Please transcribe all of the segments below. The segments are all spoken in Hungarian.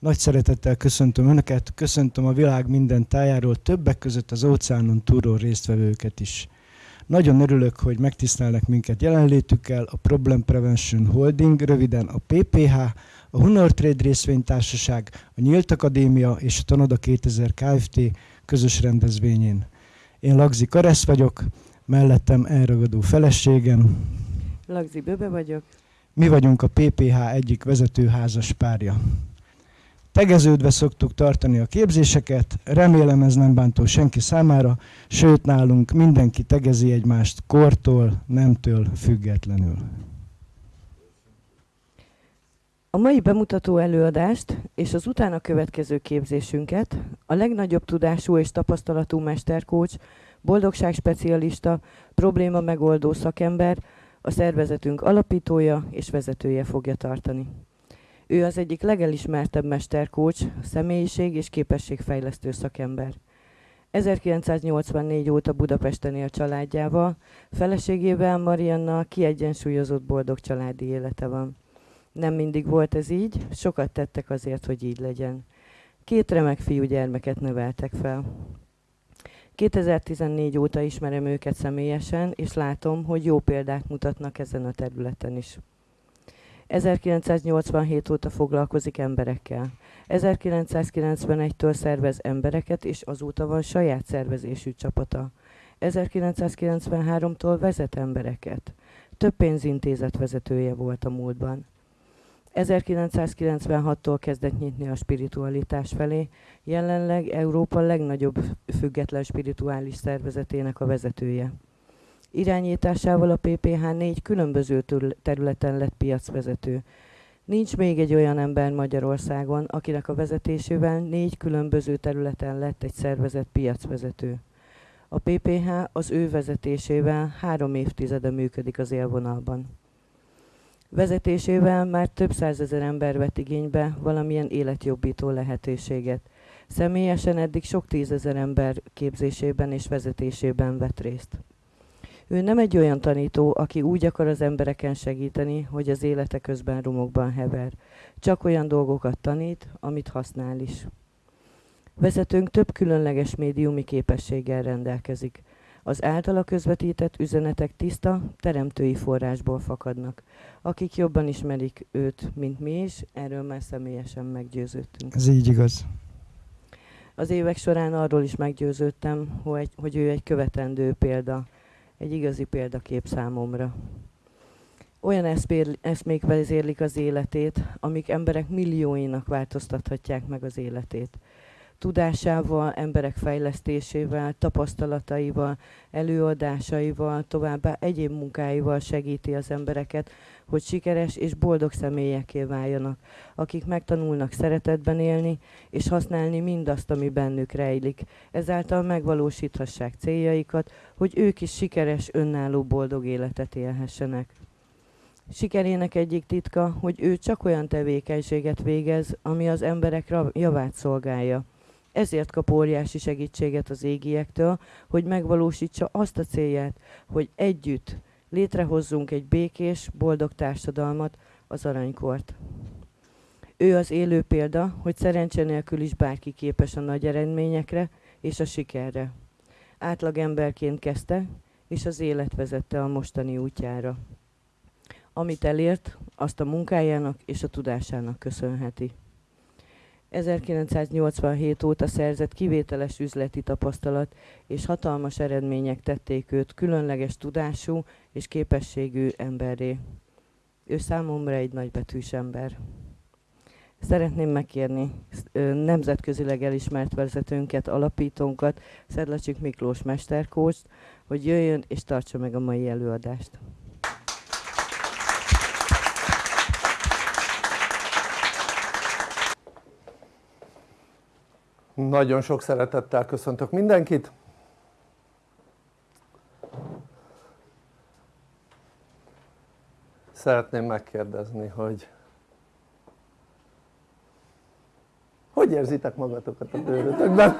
Nagy szeretettel köszöntöm Önöket, köszöntöm a világ minden tájáról, többek között az óceánon túlról résztvevőket is. Nagyon örülök, hogy megtisztelnek minket jelenlétükkel a Problem Prevention Holding, röviden a PPH, a Honor Trade részvénytársaság, a Nyílt Akadémia és a Tanoda 2000 Kft. közös rendezvényén. Én Lagzi Karesz vagyok, mellettem elragadó feleségem. Lagzi Böbe vagyok. Mi vagyunk a PPH egyik vezető házas párja. Tegeződve szoktuk tartani a képzéseket, remélem ez nem bántó senki számára, sőt nálunk mindenki tegezi egymást kortól, nemtől függetlenül. A mai bemutató előadást és az utána következő képzésünket a legnagyobb tudású és tapasztalatú mesterkócs, boldogságspecialista, probléma megoldó szakember, a szervezetünk alapítója és vezetője fogja tartani. Ő az egyik legelismertebb mesterkócs, személyiség és képességfejlesztő szakember. 1984 óta Budapesten él családjával, feleségével Marianna kiegyensúlyozott boldog családi élete van. Nem mindig volt ez így, sokat tettek azért, hogy így legyen. Két remek fiú gyermeket neveltek fel. 2014 óta ismerem őket személyesen, és látom, hogy jó példát mutatnak ezen a területen is. 1987 óta foglalkozik emberekkel. 1991-től szervez embereket, és azóta van saját szervezésű csapata. 1993-tól vezet embereket. Több pénzintézet vezetője volt a múltban. 1996-tól kezdett nyitni a spiritualitás felé, jelenleg Európa legnagyobb független spirituális szervezetének a vezetője. Irányításával a PPH négy különböző területen lett piacvezető. Nincs még egy olyan ember Magyarországon, akinek a vezetésével négy különböző területen lett egy szervezet piacvezető. A PPH az ő vezetésével három évtizede működik az élvonalban. Vezetésével már több százezer ember vett igénybe valamilyen életjobbító lehetőséget. Személyesen eddig sok tízezer ember képzésében és vezetésében vett részt. Ő nem egy olyan tanító, aki úgy akar az embereken segíteni, hogy az élete közben rumokban hever. Csak olyan dolgokat tanít, amit használ is. Vezetőnk több különleges médiumi képességgel rendelkezik. Az általa közvetített üzenetek tiszta, teremtői forrásból fakadnak. Akik jobban ismerik őt, mint mi is, erről már személyesen meggyőződtünk. Ez így igaz. Az évek során arról is meggyőződtem, hogy, hogy ő egy követendő példa egy igazi példakép számomra. Olyan eszmék vezérlik az életét, amik emberek millióinak változtathatják meg az életét. Tudásával, emberek fejlesztésével, tapasztalataival, előadásaival, továbbá egyéb munkáival segíti az embereket, hogy sikeres és boldog személyeké váljanak, akik megtanulnak szeretetben élni és használni mindazt, ami bennük rejlik. Ezáltal megvalósíthassák céljaikat, hogy ők is sikeres, önálló, boldog életet élhessenek. Sikerének egyik titka, hogy ő csak olyan tevékenységet végez, ami az emberek javát szolgálja. Ezért kap óriási segítséget az égiektől, hogy megvalósítsa azt a célját, hogy együtt létrehozzunk egy békés, boldog társadalmat, az aranykort. Ő az élő példa, hogy szerencse nélkül is bárki képes a nagy eredményekre és a sikerre. Átlag emberként kezdte, és az élet vezette a mostani útjára. Amit elért, azt a munkájának és a tudásának köszönheti. 1987 óta szerzett kivételes üzleti tapasztalat és hatalmas eredmények tették őt különleges tudású és képességű emberré. Ő számomra egy nagybetűs ember. Szeretném megkérni nemzetközileg elismert vezetőnket, alapítónkat, Szedlacsik Miklós mesterkóst, hogy jöjjön és tartsa meg a mai előadást. Nagyon sok szeretettel köszöntök mindenkit. Szeretném megkérdezni, hogy hogy érzitek magatokat a bőrötökben?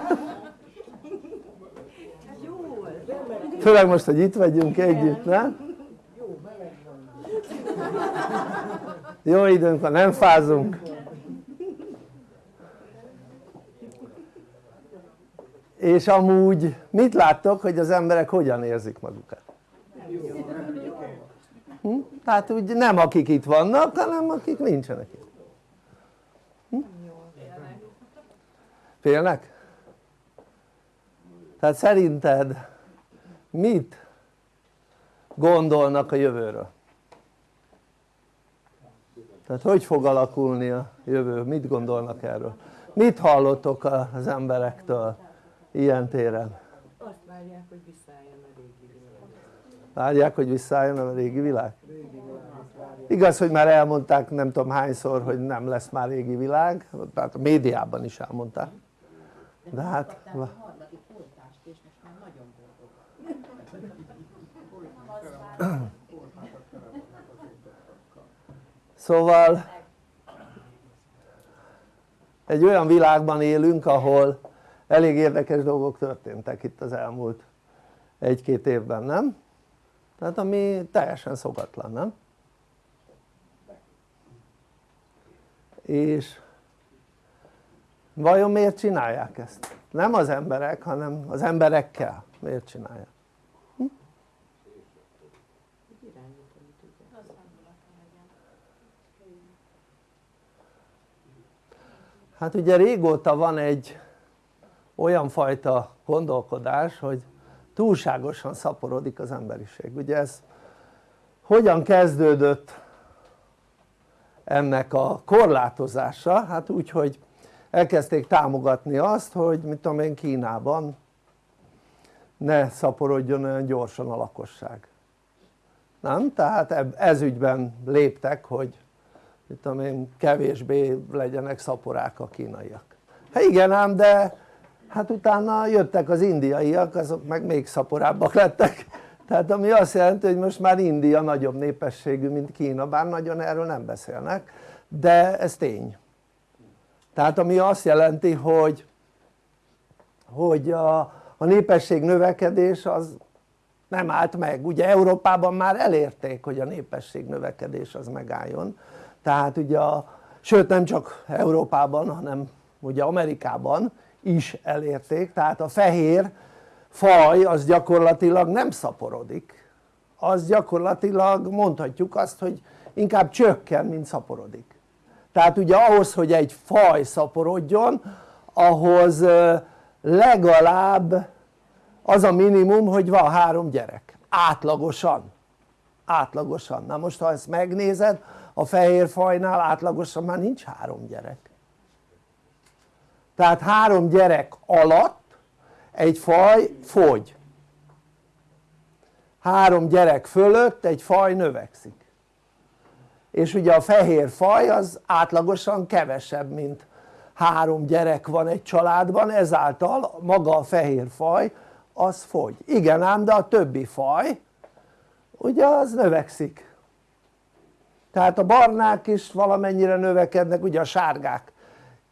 Főleg most, hogy itt vagyunk együtt, nem? Jó időnk van, nem fázunk. És amúgy mit láttok hogy az emberek hogyan érzik magukat? Hm? tehát úgy nem akik itt vannak hanem akik nincsenek itt hm? félnek? tehát szerinted mit gondolnak a jövőről? tehát hogy fog alakulni a jövő? mit gondolnak erről? mit hallottok az emberektől ilyen téren? azt várják hogy visszaálljon a régi világ. Várják hogy visszaálljon a régi világ? igaz hogy már elmondták nem tudom hányszor hogy nem lesz már régi világ. Tehát a médiában is elmondták. De hát szóval egy olyan világban élünk ahol elég érdekes dolgok történtek itt az elmúlt egy-két évben, nem? tehát ami teljesen szokatlan, nem? és vajon miért csinálják ezt? nem az emberek hanem az emberekkel miért csinálják? Hm? hát ugye régóta van egy olyan fajta gondolkodás hogy túlságosan szaporodik az emberiség ugye ez hogyan kezdődött ennek a korlátozása? hát úgy hogy elkezdték támogatni azt hogy mit tudom én Kínában ne szaporodjon olyan gyorsan a lakosság nem? tehát ez ügyben léptek hogy mit tudom én kevésbé legyenek szaporák a kínaiak hát igen ám de hát utána jöttek az indiaiak azok meg még szaporábbak lettek. Tehát ami azt jelenti hogy most már India nagyobb népességű mint Kína bár nagyon erről nem beszélnek de ez tény. Tehát ami azt jelenti hogy hogy a, a népesség növekedés az nem állt meg, ugye Európában már elérték hogy a népesség növekedés az megálljon. Tehát ugye a, sőt nem csak Európában hanem ugye Amerikában is elérték. Tehát a fehér faj az gyakorlatilag nem szaporodik. Az gyakorlatilag mondhatjuk azt hogy inkább csökken mint szaporodik. Tehát ugye ahhoz hogy egy faj szaporodjon ahhoz legalább az a minimum hogy van három gyerek. Átlagosan. Átlagosan, na most ha ezt megnézed a fehér fajnál átlagosan már nincs három gyerek tehát három gyerek alatt egy faj fogy. Három gyerek fölött egy faj növekszik. És ugye a fehér faj az átlagosan kevesebb mint három gyerek van egy családban ezáltal maga a fehér faj az fogy, igen ám de a többi faj ugye az növekszik. Tehát a barnák is valamennyire növekednek ugye a sárgák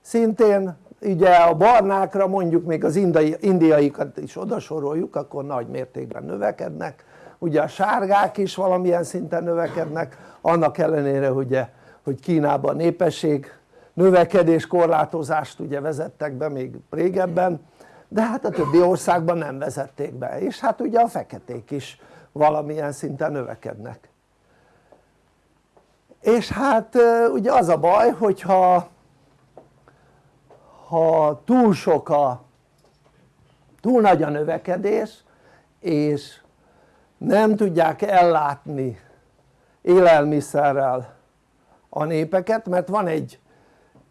szintén ugye a barnákra mondjuk még az indiai, indiaikat is odasoroljuk akkor nagy mértékben növekednek. Ugye a sárgák is valamilyen szinten növekednek annak ellenére ugye hogy Kínában népesség növekedés korlátozást ugye vezettek be még régebben de hát a többi országban nem vezették be. És hát ugye a feketék is valamilyen szinten növekednek. És hát ugye az a baj hogyha ha túl sok a túl nagy a növekedés és nem tudják ellátni élelmiszerrel a népeket mert van egy,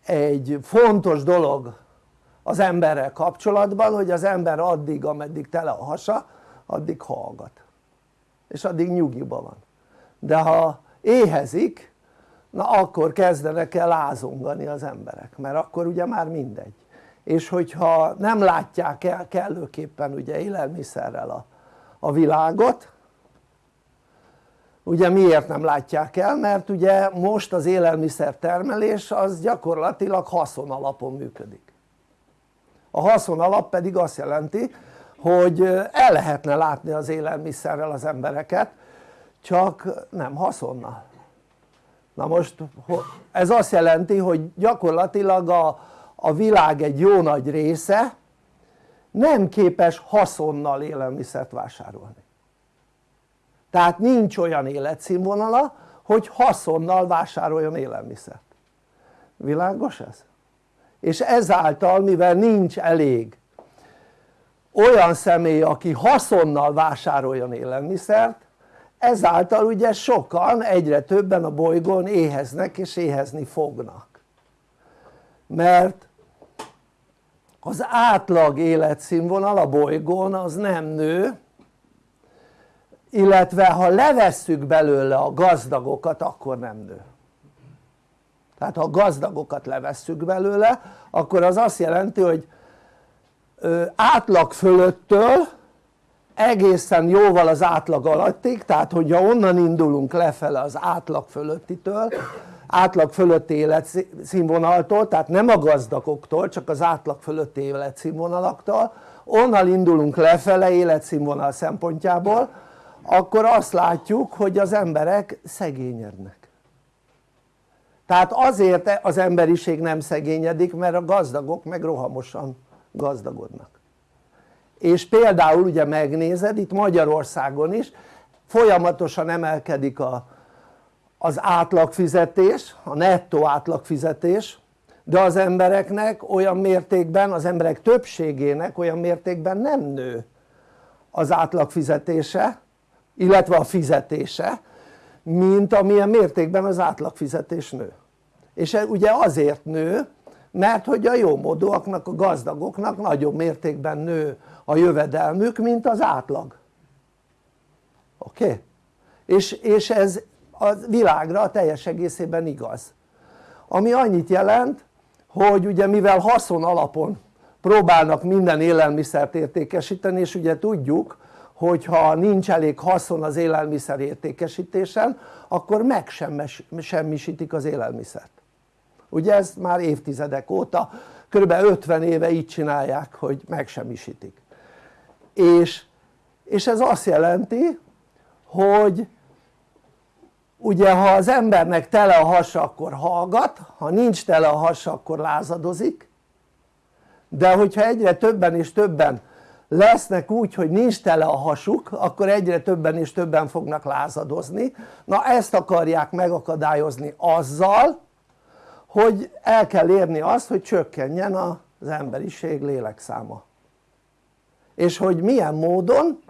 egy fontos dolog az emberrel kapcsolatban hogy az ember addig ameddig tele a hasa addig hallgat. És addig nyugiban van. De ha éhezik na akkor kezdenek el lázongani az emberek mert akkor ugye már mindegy. És hogyha nem látják el kellőképpen ugye élelmiszerrel a, a világot ugye miért nem látják el? mert ugye most az élelmiszer termelés az gyakorlatilag haszon alapon működik. A haszon alap pedig azt jelenti hogy el lehetne látni az élelmiszerrel az embereket csak nem haszonnal na most ez azt jelenti hogy gyakorlatilag a, a világ egy jó nagy része nem képes haszonnal élelmiszert vásárolni tehát nincs olyan életszínvonala hogy haszonnal vásároljon élelmiszert világos ez? és ezáltal mivel nincs elég olyan személy aki haszonnal vásároljon élelmiszert ezáltal ugye sokan egyre többen a bolygón éheznek és éhezni fognak. Mert az átlag életszínvonal a bolygón az nem nő illetve ha levesszük belőle a gazdagokat akkor nem nő. Tehát ha a gazdagokat levesszük belőle akkor az azt jelenti hogy átlag fölöttől egészen jóval az átlag alattig tehát hogyha onnan indulunk lefele az átlag fölöttitől átlag fölötti életszínvonaltól tehát nem a gazdagoktól csak az átlag fölötti életszínvonalaktól onnan indulunk lefele életszínvonal szempontjából akkor azt látjuk hogy az emberek szegényednek. Tehát azért az emberiség nem szegényedik mert a gazdagok meg rohamosan gazdagodnak és például ugye megnézed itt Magyarországon is folyamatosan emelkedik a, az átlagfizetés, a nettó átlagfizetés de az embereknek olyan mértékben, az emberek többségének olyan mértékben nem nő az átlagfizetése illetve a fizetése mint amilyen mértékben az átlagfizetés nő. És ugye azért nő mert hogy a jómódúaknak, a gazdagoknak nagyobb mértékben nő a jövedelmük mint az átlag oké? Okay? És, és ez a világra teljes egészében igaz ami annyit jelent hogy ugye mivel haszon alapon próbálnak minden élelmiszert értékesíteni és ugye tudjuk hogyha nincs elég haszon az élelmiszer értékesítésen akkor megsemmisítik az élelmiszert ugye ez már évtizedek óta kb. 50 éve így csinálják hogy megsemmisítik és, és ez azt jelenti hogy ugye ha az embernek tele a hasa akkor hallgat, ha nincs tele a hasa akkor lázadozik. De hogyha egyre többen és többen lesznek úgy hogy nincs tele a hasuk akkor egyre többen és többen fognak lázadozni. Na ezt akarják megakadályozni azzal hogy el kell érni azt hogy csökkenjen az emberiség lélekszáma és hogy milyen módon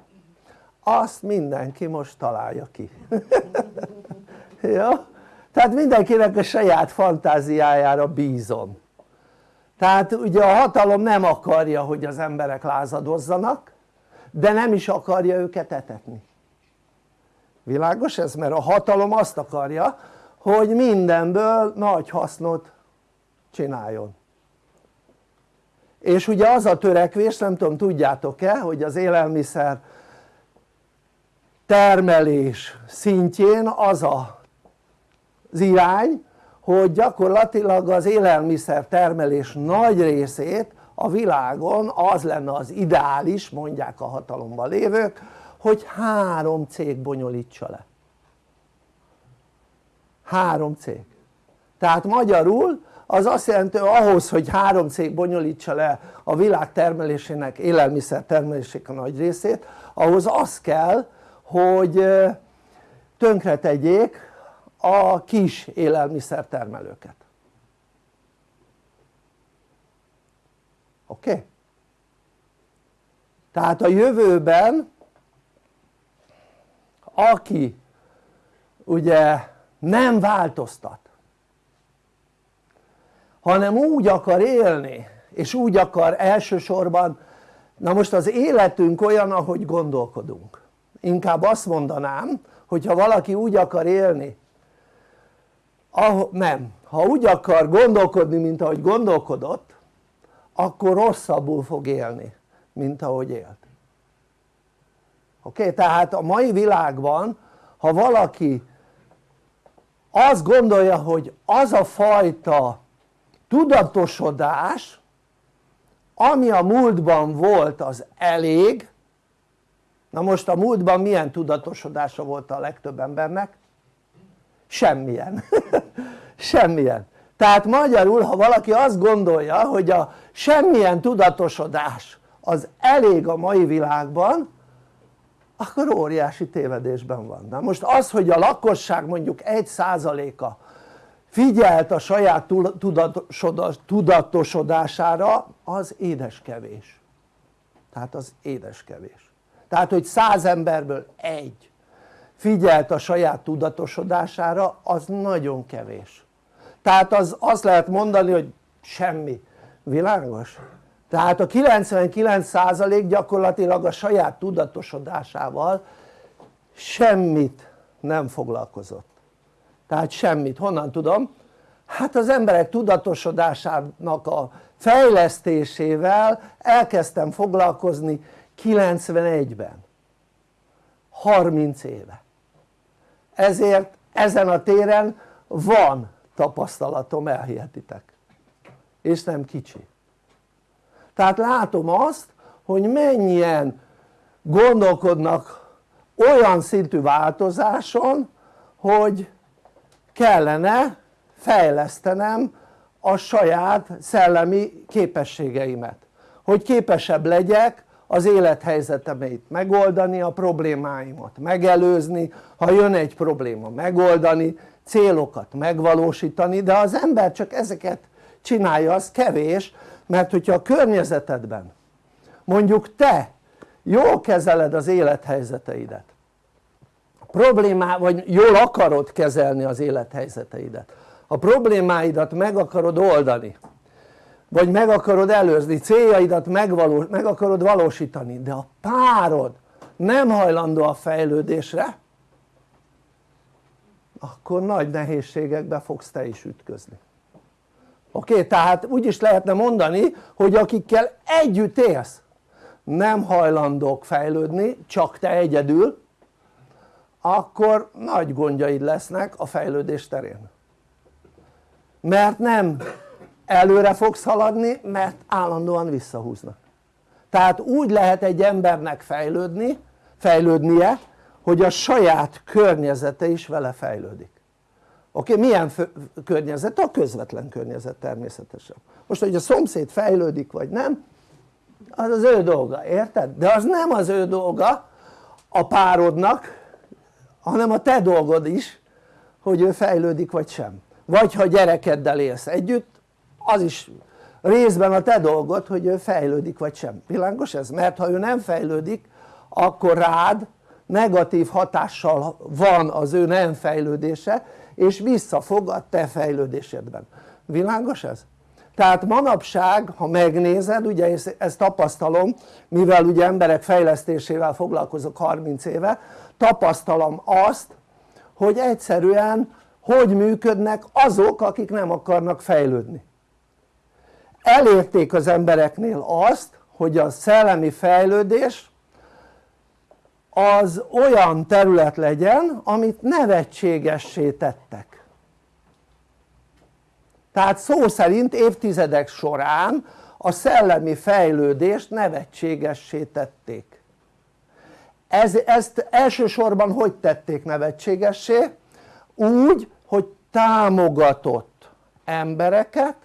azt mindenki most találja ki ja? tehát mindenkinek a saját fantáziájára bízom tehát ugye a hatalom nem akarja hogy az emberek lázadozzanak de nem is akarja őket etetni világos ez? mert a hatalom azt akarja hogy mindenből nagy hasznot csináljon és ugye az a törekvés nem tudom tudjátok-e hogy az élelmiszer termelés szintjén az a, az irány hogy gyakorlatilag az élelmiszer termelés nagy részét a világon az lenne az ideális mondják a hatalomban lévők hogy három cég bonyolítsa le. Három cég. Tehát magyarul az azt jelenti hogy ahhoz hogy három cég bonyolítsa le a világ termelésének élelmiszer termelésének a nagy részét ahhoz az kell hogy tönkretegyék a kis élelmiszer termelőket oké? Okay? tehát a jövőben aki ugye nem változtat hanem úgy akar élni és úgy akar elsősorban na most az életünk olyan ahogy gondolkodunk inkább azt mondanám hogyha valaki úgy akar élni ah, nem, ha úgy akar gondolkodni mint ahogy gondolkodott akkor rosszabbul fog élni mint ahogy élt oké? Okay? tehát a mai világban ha valaki azt gondolja hogy az a fajta tudatosodás ami a múltban volt az elég na most a múltban milyen tudatosodása volt a legtöbb embernek? semmilyen semmilyen tehát magyarul ha valaki azt gondolja hogy a semmilyen tudatosodás az elég a mai világban akkor óriási tévedésben van. Na most az hogy a lakosság mondjuk 1%-a figyelt a saját tudatosodására az édes kevés tehát az édes kevés tehát hogy száz emberből egy figyelt a saját tudatosodására az nagyon kevés. Tehát az azt lehet mondani hogy semmi, világos? tehát a 99% gyakorlatilag a saját tudatosodásával semmit nem foglalkozott tehát semmit, honnan tudom? hát az emberek tudatosodásának a fejlesztésével elkezdtem foglalkozni 91-ben 30 éve. Ezért ezen a téren van tapasztalatom elhihetitek. És nem kicsi. Tehát látom azt hogy mennyien gondolkodnak olyan szintű változáson hogy kellene fejlesztenem a saját szellemi képességeimet. Hogy képesebb legyek az élethelyzetemeit megoldani, a problémáimat megelőzni, ha jön egy probléma megoldani, célokat megvalósítani, de az ember csak ezeket csinálja, az kevés, mert hogyha a környezetedben mondjuk te jól kezeled az élethelyzeteidet, problémá, vagy jól akarod kezelni az élethelyzeteidet, a problémáidat meg akarod oldani, vagy meg akarod előzni, céljaidat megvalós, meg akarod valósítani, de a párod nem hajlandó a fejlődésre, akkor nagy nehézségekbe fogsz te is ütközni. Oké? Tehát úgy is lehetne mondani hogy akikkel együtt élsz nem hajlandók fejlődni csak te egyedül akkor nagy gondjaid lesznek a fejlődés terén mert nem előre fogsz haladni mert állandóan visszahúznak tehát úgy lehet egy embernek fejlődni, fejlődnie hogy a saját környezete is vele fejlődik oké? Milyen környezet? a közvetlen környezet természetesen most hogy a szomszéd fejlődik vagy nem az az ő dolga, érted? de az nem az ő dolga a párodnak hanem a te dolgod is hogy ő fejlődik vagy sem vagy ha gyerekeddel élsz együtt az is részben a te dolgod hogy ő fejlődik vagy sem, világos ez? mert ha ő nem fejlődik akkor rád negatív hatással van az ő nem fejlődése és visszafog a te fejlődésedben, világos ez? Tehát manapság ha megnézed ugye ezt tapasztalom mivel ugye emberek fejlesztésével foglalkozok 30 éve tapasztalom azt hogy egyszerűen hogy működnek azok akik nem akarnak fejlődni. Elérték az embereknél azt hogy a szellemi fejlődés az olyan terület legyen amit nevetségessé tettek tehát szó szerint évtizedek során a szellemi fejlődést nevetségessé tették. Ez, ezt elsősorban hogy tették nevetségessé? úgy hogy támogatott embereket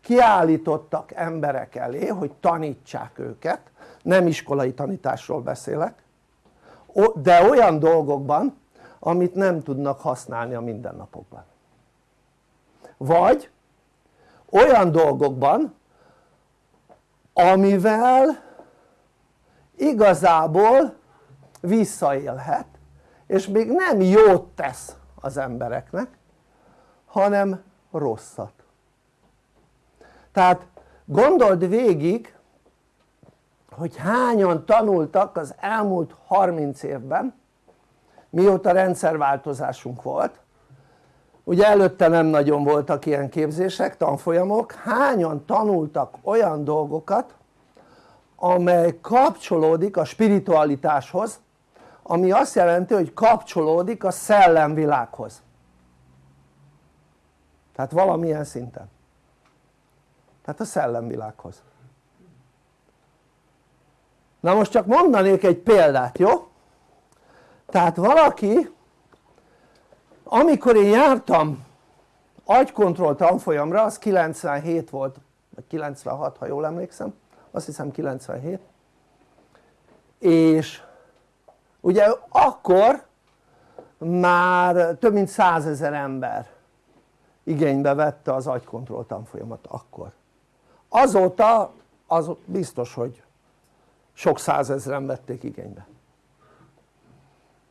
kiállítottak emberek elé hogy tanítsák őket. Nem iskolai tanításról beszélek. De olyan dolgokban amit nem tudnak használni a mindennapokban. Vagy olyan dolgokban amivel igazából visszaélhet és még nem jót tesz az embereknek hanem rosszat. Tehát gondold végig hogy hányan tanultak az elmúlt 30 évben mióta rendszerváltozásunk volt ugye előtte nem nagyon voltak ilyen képzések, tanfolyamok, hányan tanultak olyan dolgokat amely kapcsolódik a spiritualitáshoz ami azt jelenti hogy kapcsolódik a szellemvilághoz? Tehát valamilyen szinten. Tehát a szellemvilághoz. Na most csak mondanék egy példát jó? tehát valaki amikor én jártam agykontroll tanfolyamra az 97 volt vagy 96 ha jól emlékszem azt hiszem 97 és ugye akkor már több mint százezer ember igénybe vette az agykontroll tanfolyamat akkor. Azóta az biztos hogy sok százezren vették igénybe.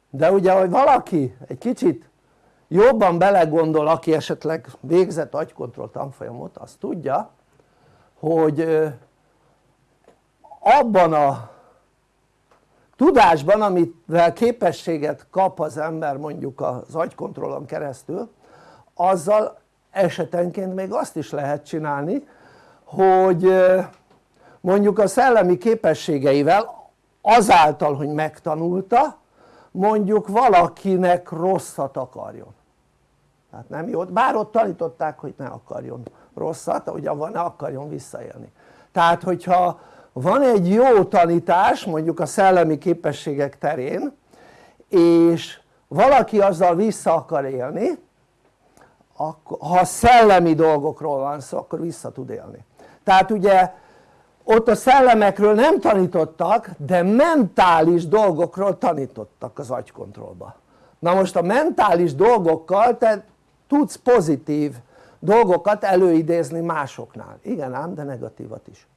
De ugye hogy valaki egy kicsit jobban belegondol aki esetleg végzett agykontroll tanfolyamot az tudja hogy abban a tudásban amivel képességet kap az ember mondjuk az agykontrollon keresztül azzal esetenként még azt is lehet csinálni hogy mondjuk a szellemi képességeivel azáltal hogy megtanulta mondjuk valakinek rosszat akarjon. Tehát nem jót, bár ott tanították hogy ne akarjon rosszat, ugye ne akarjon visszaélni. Tehát hogyha van egy jó tanítás mondjuk a szellemi képességek terén és valaki azzal vissza akar élni ha szellemi dolgokról van szó akkor vissza tud élni. Tehát ugye ott a szellemekről nem tanítottak de mentális dolgokról tanítottak az agykontrollba. Na most a mentális dolgokkal te tudsz pozitív dolgokat előidézni másoknál. Igen ám de negatívat is.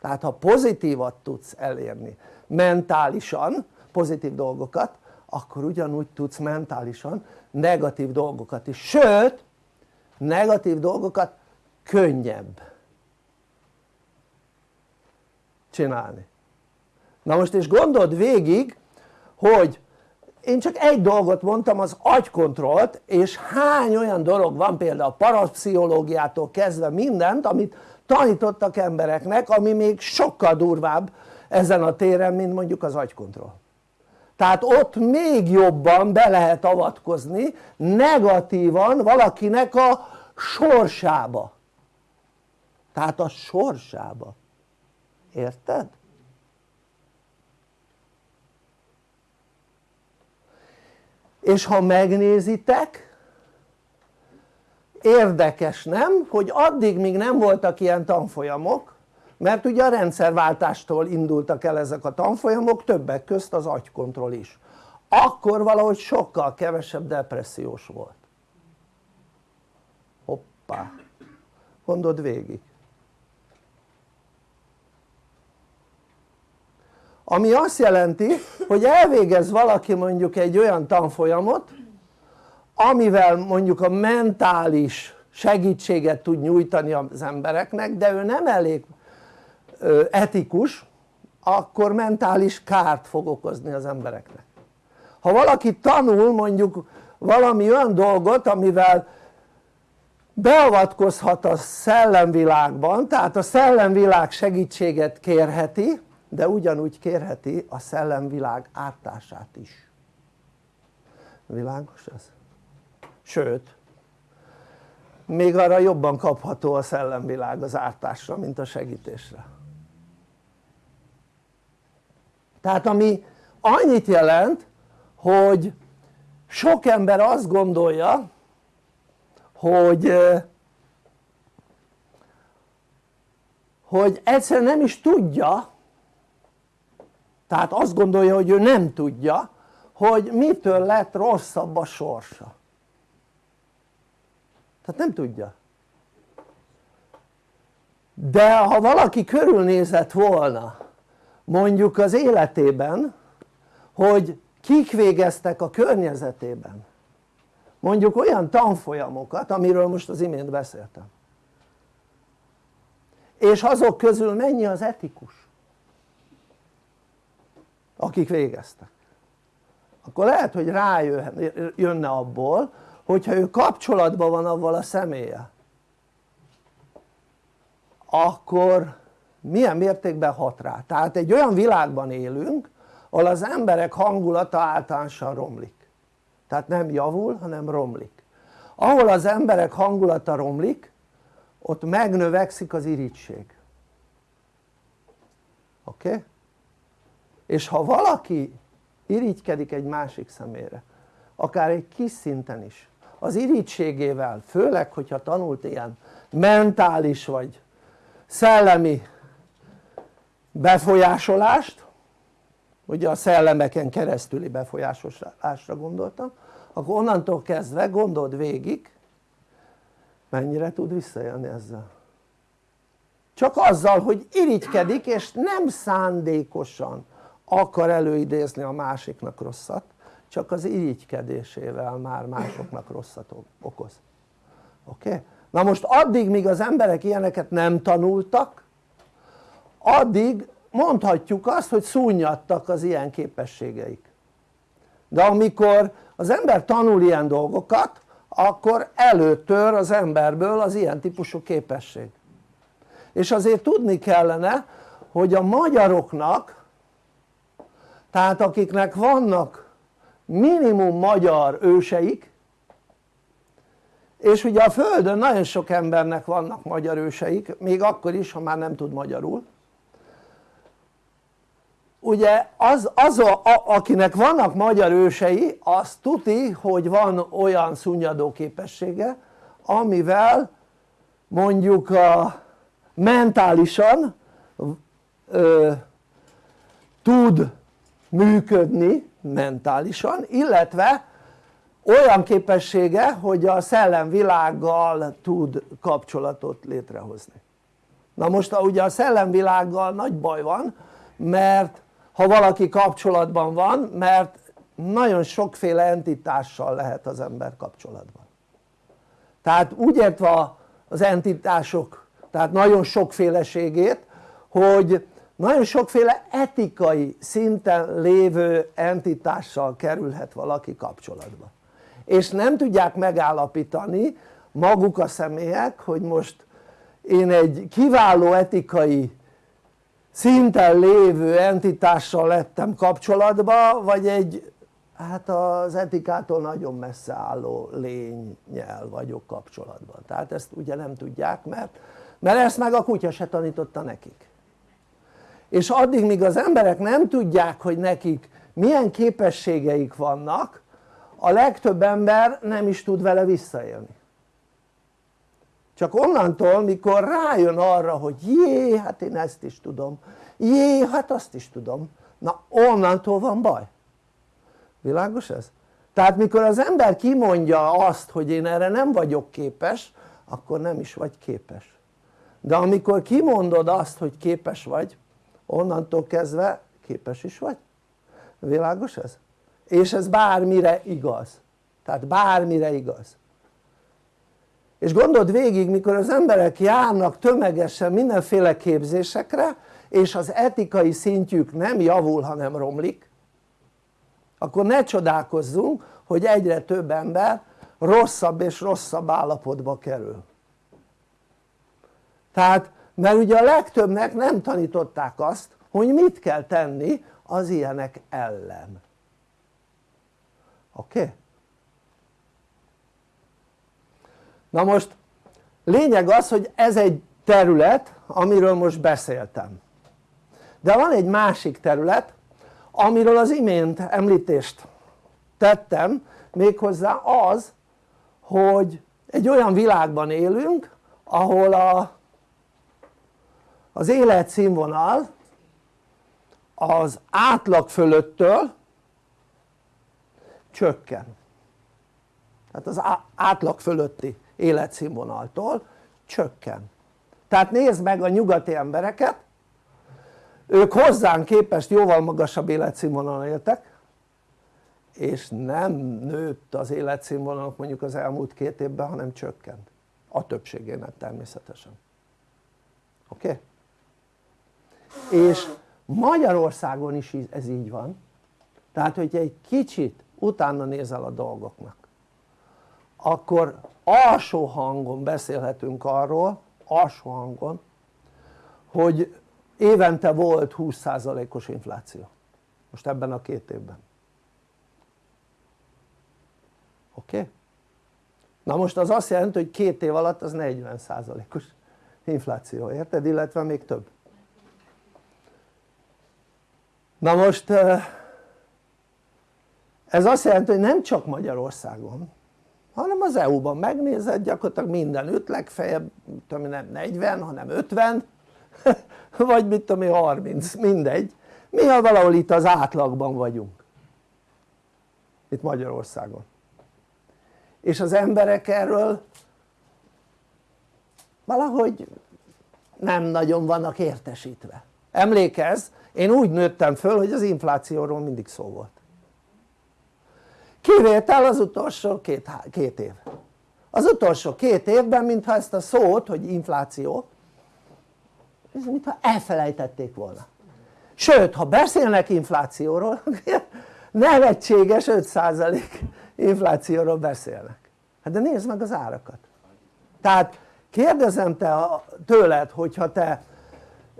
Tehát ha pozitívat tudsz elérni mentálisan pozitív dolgokat akkor ugyanúgy tudsz mentálisan negatív dolgokat is. Sőt negatív dolgokat könnyebb csinálni. Na most és gondold végig hogy én csak egy dolgot mondtam az agykontrollt és hány olyan dolog van például a parapszichológiától kezdve mindent amit tanítottak embereknek ami még sokkal durvább ezen a téren mint mondjuk az agykontroll. Tehát ott még jobban be lehet avatkozni negatívan valakinek a sorsába. Tehát a sorsába érted? és ha megnézitek érdekes nem? Hogy addig még nem voltak ilyen tanfolyamok mert ugye a rendszerváltástól indultak el ezek a tanfolyamok többek közt az agykontroll is. Akkor valahogy sokkal kevesebb depressziós volt. Hoppá. Gondold végig ami azt jelenti hogy elvégez valaki mondjuk egy olyan tanfolyamot amivel mondjuk a mentális segítséget tud nyújtani az embereknek de ő nem elég etikus akkor mentális kárt fog okozni az embereknek. Ha valaki tanul mondjuk valami olyan dolgot amivel beavatkozhat a szellemvilágban tehát a szellemvilág segítséget kérheti de ugyanúgy kérheti a szellemvilág ártását is világos ez? sőt még arra jobban kapható a szellemvilág az ártásra mint a segítésre tehát ami annyit jelent hogy sok ember azt gondolja hogy hogy egyszerűen nem is tudja tehát azt gondolja hogy ő nem tudja hogy mitől lett rosszabb a sorsa. Tehát nem tudja. De ha valaki körülnézett volna mondjuk az életében hogy kik végeztek a környezetében mondjuk olyan tanfolyamokat amiről most az imént beszéltem. És azok közül mennyi az etikus akik végeztek. Akkor lehet hogy rájönne abból hogyha ő kapcsolatban van avval a személye. Akkor milyen mértékben hat rá? Tehát egy olyan világban élünk ahol az emberek hangulata általánosan romlik. Tehát nem javul hanem romlik. Ahol az emberek hangulata romlik ott megnövekszik az irigység oké? Okay? És ha valaki irigykedik egy másik szemére akár egy kis szinten is az irítségével főleg hogyha tanult ilyen mentális vagy szellemi befolyásolást ugye a szellemeken keresztüli befolyásolásra gondoltam akkor onnantól kezdve gondold végig mennyire tud visszaélni ezzel. Csak azzal hogy irigykedik és nem szándékosan akar előidézni a másiknak rosszat csak az irigykedésével már másoknak rosszat okoz. Oké? Na most addig míg az emberek ilyeneket nem tanultak addig mondhatjuk azt hogy szúnyadtak az ilyen képességeik. De amikor az ember tanul ilyen dolgokat akkor előtör az emberből az ilyen típusú képesség. És azért tudni kellene hogy a magyaroknak tehát akiknek vannak minimum magyar őseik és ugye a földön nagyon sok embernek vannak magyar őseik még akkor is ha már nem tud magyarul. Ugye az, az a, a, akinek vannak magyar ősei az tuti hogy van olyan szunnyadó képessége amivel mondjuk a mentálisan ö, tud működni mentálisan illetve olyan képessége hogy a szellemvilággal tud kapcsolatot létrehozni. Na most ugye a szellemvilággal nagy baj van mert ha valaki kapcsolatban van mert nagyon sokféle entitással lehet az ember kapcsolatban. Tehát úgy értve az entitások tehát nagyon sokféleségét hogy nagyon sokféle etikai szinten lévő entitással kerülhet valaki kapcsolatba. És nem tudják megállapítani maguk a személyek hogy most én egy kiváló etikai szinten lévő entitással lettem kapcsolatba vagy egy hát az etikától nagyon messze álló lényel vagyok kapcsolatban. Tehát ezt ugye nem tudják mert, mert ezt meg a kutya se tanította nekik és addig míg az emberek nem tudják hogy nekik milyen képességeik vannak a legtöbb ember nem is tud vele visszaélni. Csak onnantól mikor rájön arra hogy jé hát én ezt is tudom jé hát azt is tudom na onnantól van baj. Világos ez? tehát mikor az ember kimondja azt hogy én erre nem vagyok képes akkor nem is vagy képes. De amikor kimondod azt hogy képes vagy onnantól kezdve képes is vagy. Világos ez? és ez bármire igaz. Tehát bármire igaz. És gondold végig mikor az emberek járnak tömegesen mindenféle képzésekre és az etikai szintjük nem javul hanem romlik akkor ne csodálkozzunk hogy egyre több ember rosszabb és rosszabb állapotba kerül. Tehát mert ugye a legtöbbnek nem tanították azt hogy mit kell tenni az ilyenek ellen oké? Okay? na most lényeg az hogy ez egy terület amiről most beszéltem de van egy másik terület amiről az imént említést tettem méghozzá az hogy egy olyan világban élünk ahol a, az életszínvonal az átlag fölöttől csökken tehát az átlag fölötti életszínvonaltól csökken tehát nézd meg a nyugati embereket ők hozzánk képest jóval magasabb életszínvonalon éltek és nem nőtt az életszínvonalok mondjuk az elmúlt két évben hanem csökkent a többségének természetesen oké? Okay? És Magyarországon is ez így van tehát hogyha egy kicsit utána nézel a dolgoknak akkor alsó hangon beszélhetünk arról alsó hangon hogy évente volt 20%-os infláció most ebben a két évben oké? Okay? na most az azt jelenti hogy két év alatt az 40%-os infláció, érted? illetve még több na most ez azt jelenti hogy nem csak Magyarországon hanem az EU-ban megnézed gyakorlatilag mindenütt legfeljebb nem 40 hanem 50 vagy mit tudom én 30, mindegy. Mi ha valahol itt az átlagban vagyunk. Itt Magyarországon. És az emberek erről valahogy nem nagyon vannak értesítve emlékezz? Én úgy nőttem föl hogy az inflációról mindig szó volt. Kivétel az utolsó két, két év. Az utolsó két évben mintha ezt a szót hogy infláció ez mintha elfelejtették volna. Sőt ha beszélnek inflációról nevetséges 5% inflációról beszélnek. Hát de nézd meg az árakat. Tehát kérdezem te tőled hogyha te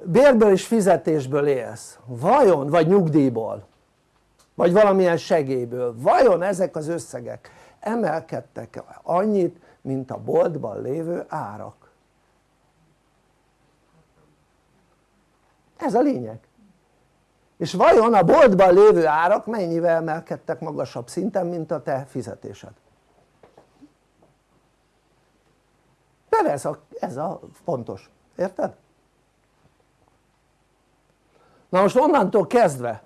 bérből és fizetésből élsz. Vajon vagy nyugdíjból vagy valamilyen segélyből vajon ezek az összegek emelkedtek annyit mint a boltban lévő árak? Ez a lényeg. És vajon a boltban lévő árak mennyivel emelkedtek magasabb szinten mint a te fizetésed? Mert ez a, ez a fontos, érted? Na most onnantól kezdve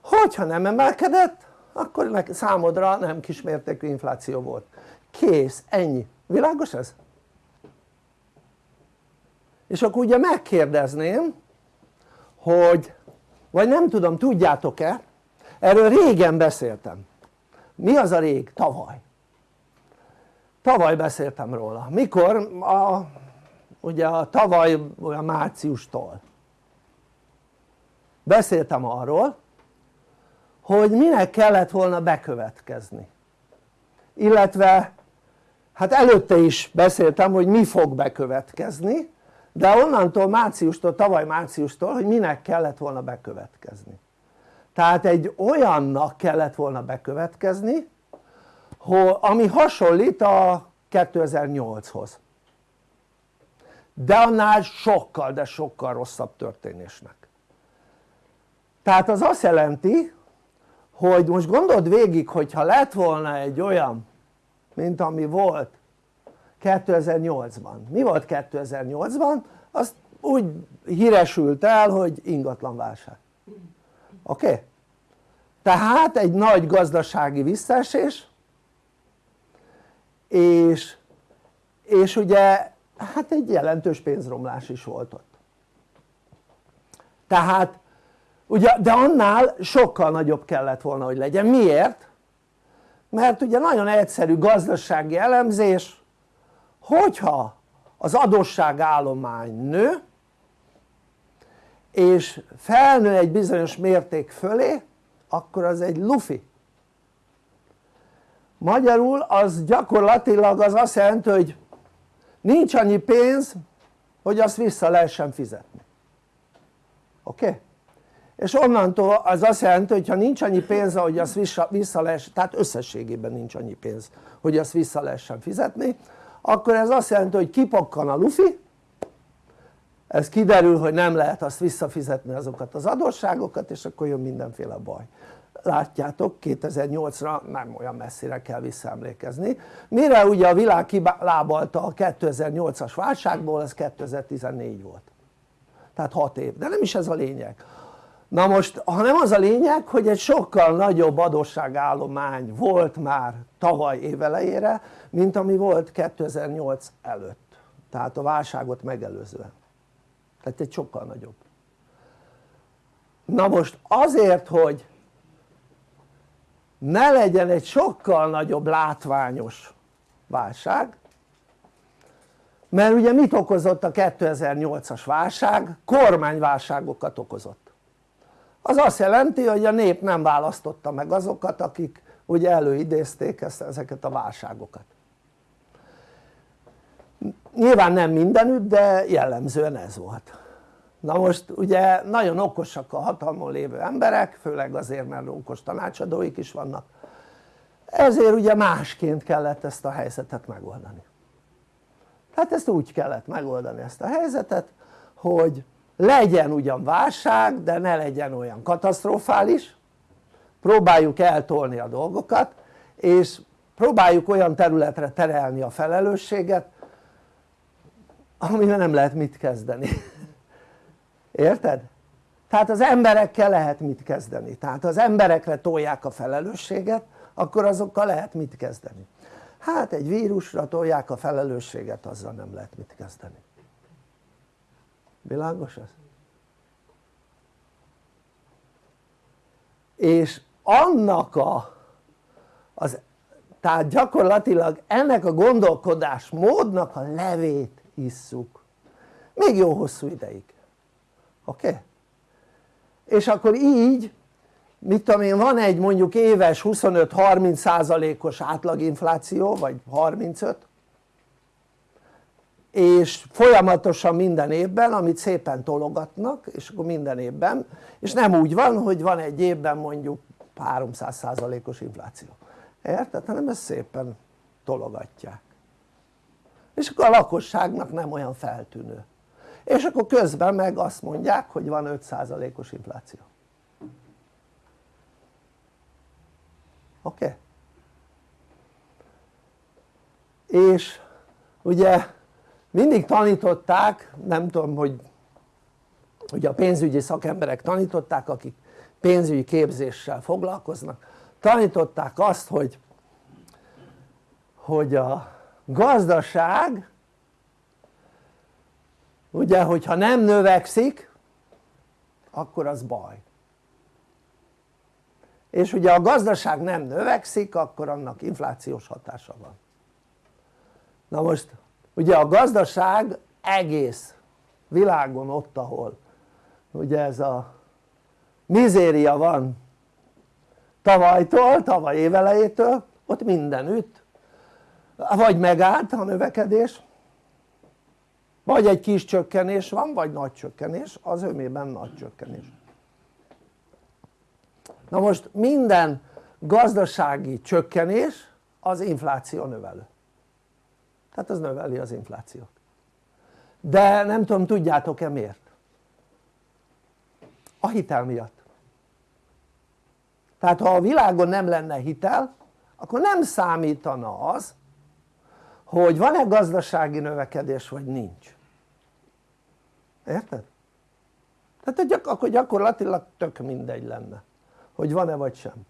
hogyha nem emelkedett akkor számodra nem kismértékű infláció volt kész, ennyi, világos ez? és akkor ugye megkérdezném hogy vagy nem tudom tudjátok-e erről régen beszéltem mi az a rég? tavaly tavaly beszéltem róla, mikor? A, ugye a tavaly olyan márciustól beszéltem arról hogy minek kellett volna bekövetkezni. Illetve hát előtte is beszéltem hogy mi fog bekövetkezni de onnantól márciustól, tavaly márciustól hogy minek kellett volna bekövetkezni. Tehát egy olyannak kellett volna bekövetkezni ami hasonlít a 2008-hoz de annál sokkal de sokkal rosszabb történésnek tehát az azt jelenti hogy most gondold végig hogyha lett volna egy olyan mint ami volt 2008-ban mi volt 2008-ban? azt úgy híresült el hogy ingatlanválság oké? Okay? tehát egy nagy gazdasági visszaesés és, és ugye hát egy jelentős pénzromlás is volt ott tehát ugye de annál sokkal nagyobb kellett volna hogy legyen, miért? mert ugye nagyon egyszerű gazdasági elemzés hogyha az adósságállomány nő és felnő egy bizonyos mérték fölé akkor az egy lufi magyarul az gyakorlatilag az azt jelenti hogy nincs annyi pénz hogy azt vissza lehessen fizetni oké? Okay? És onnantól az azt jelenti hogy ha nincs annyi pénz hogy azt vissza, vissza lehessen, tehát összességében nincs annyi pénz hogy azt vissza lehessen fizetni akkor ez azt jelenti hogy kipakkan a lufi ez kiderül hogy nem lehet azt visszafizetni azokat az adósságokat és akkor jön mindenféle baj. Látjátok 2008-ra nem olyan messzire kell visszaemlékezni. Mire ugye a világ kilábalta a 2008-as válságból az 2014 volt. Tehát 6 év, de nem is ez a lényeg na most ha nem az a lényeg hogy egy sokkal nagyobb adósságállomány volt már tavaly évelejére mint ami volt 2008 előtt. Tehát a válságot megelőzően. Tehát egy sokkal nagyobb. Na most azért hogy ne legyen egy sokkal nagyobb látványos válság mert ugye mit okozott a 2008-as válság? kormányválságokat okozott az azt jelenti hogy a nép nem választotta meg azokat akik ugye előidézték ezt, ezeket a válságokat. Nyilván nem mindenütt de jellemzően ez volt. Na most ugye nagyon okosak a hatalmon lévő emberek főleg azért mert okos tanácsadóik is vannak. Ezért ugye másként kellett ezt a helyzetet megoldani. Hát ezt úgy kellett megoldani ezt a helyzetet hogy legyen ugyan válság de ne legyen olyan katasztrofális. Próbáljuk eltolni a dolgokat és próbáljuk olyan területre terelni a felelősséget amivel nem lehet mit kezdeni. Érted? tehát az emberekkel lehet mit kezdeni. Tehát az emberekre tolják a felelősséget akkor azokkal lehet mit kezdeni. Hát egy vírusra tolják a felelősséget azzal nem lehet mit kezdeni világos ez? és annak a az, tehát gyakorlatilag ennek a gondolkodás módnak a levét isszuk még jó hosszú ideig oké? Okay? és akkor így mit tudom én van egy mondjuk éves 25-30 százalékos átlaginfláció vagy 35 és folyamatosan minden évben amit szépen tologatnak és akkor minden évben és nem úgy van hogy van egy évben mondjuk 300 százalékos infláció érted? hanem ezt szépen tologatják és akkor a lakosságnak nem olyan feltűnő és akkor közben meg azt mondják hogy van 5 százalékos infláció oké? Okay? és ugye mindig tanították, nem tudom hogy ugye a pénzügyi szakemberek tanították akik pénzügyi képzéssel foglalkoznak. Tanították azt hogy hogy a gazdaság ugye hogyha nem növekszik akkor az baj. És ugye a gazdaság nem növekszik akkor annak inflációs hatása van. Na most ugye a gazdaság egész világon ott ahol ugye ez a mizéria van tavalytól, tavaly évelejétől ott mindenütt. Vagy megállt a növekedés vagy egy kis csökkenés van vagy nagy csökkenés az ömében nagy csökkenés. Na most minden gazdasági csökkenés az infláció növelő tehát az növeli az inflációt. De nem tudom tudjátok-e miért? A hitel miatt. Tehát ha a világon nem lenne hitel akkor nem számítana az hogy van-e gazdasági növekedés vagy nincs. Érted? tehát akkor gyakorlatilag tök mindegy lenne hogy van-e vagy sem.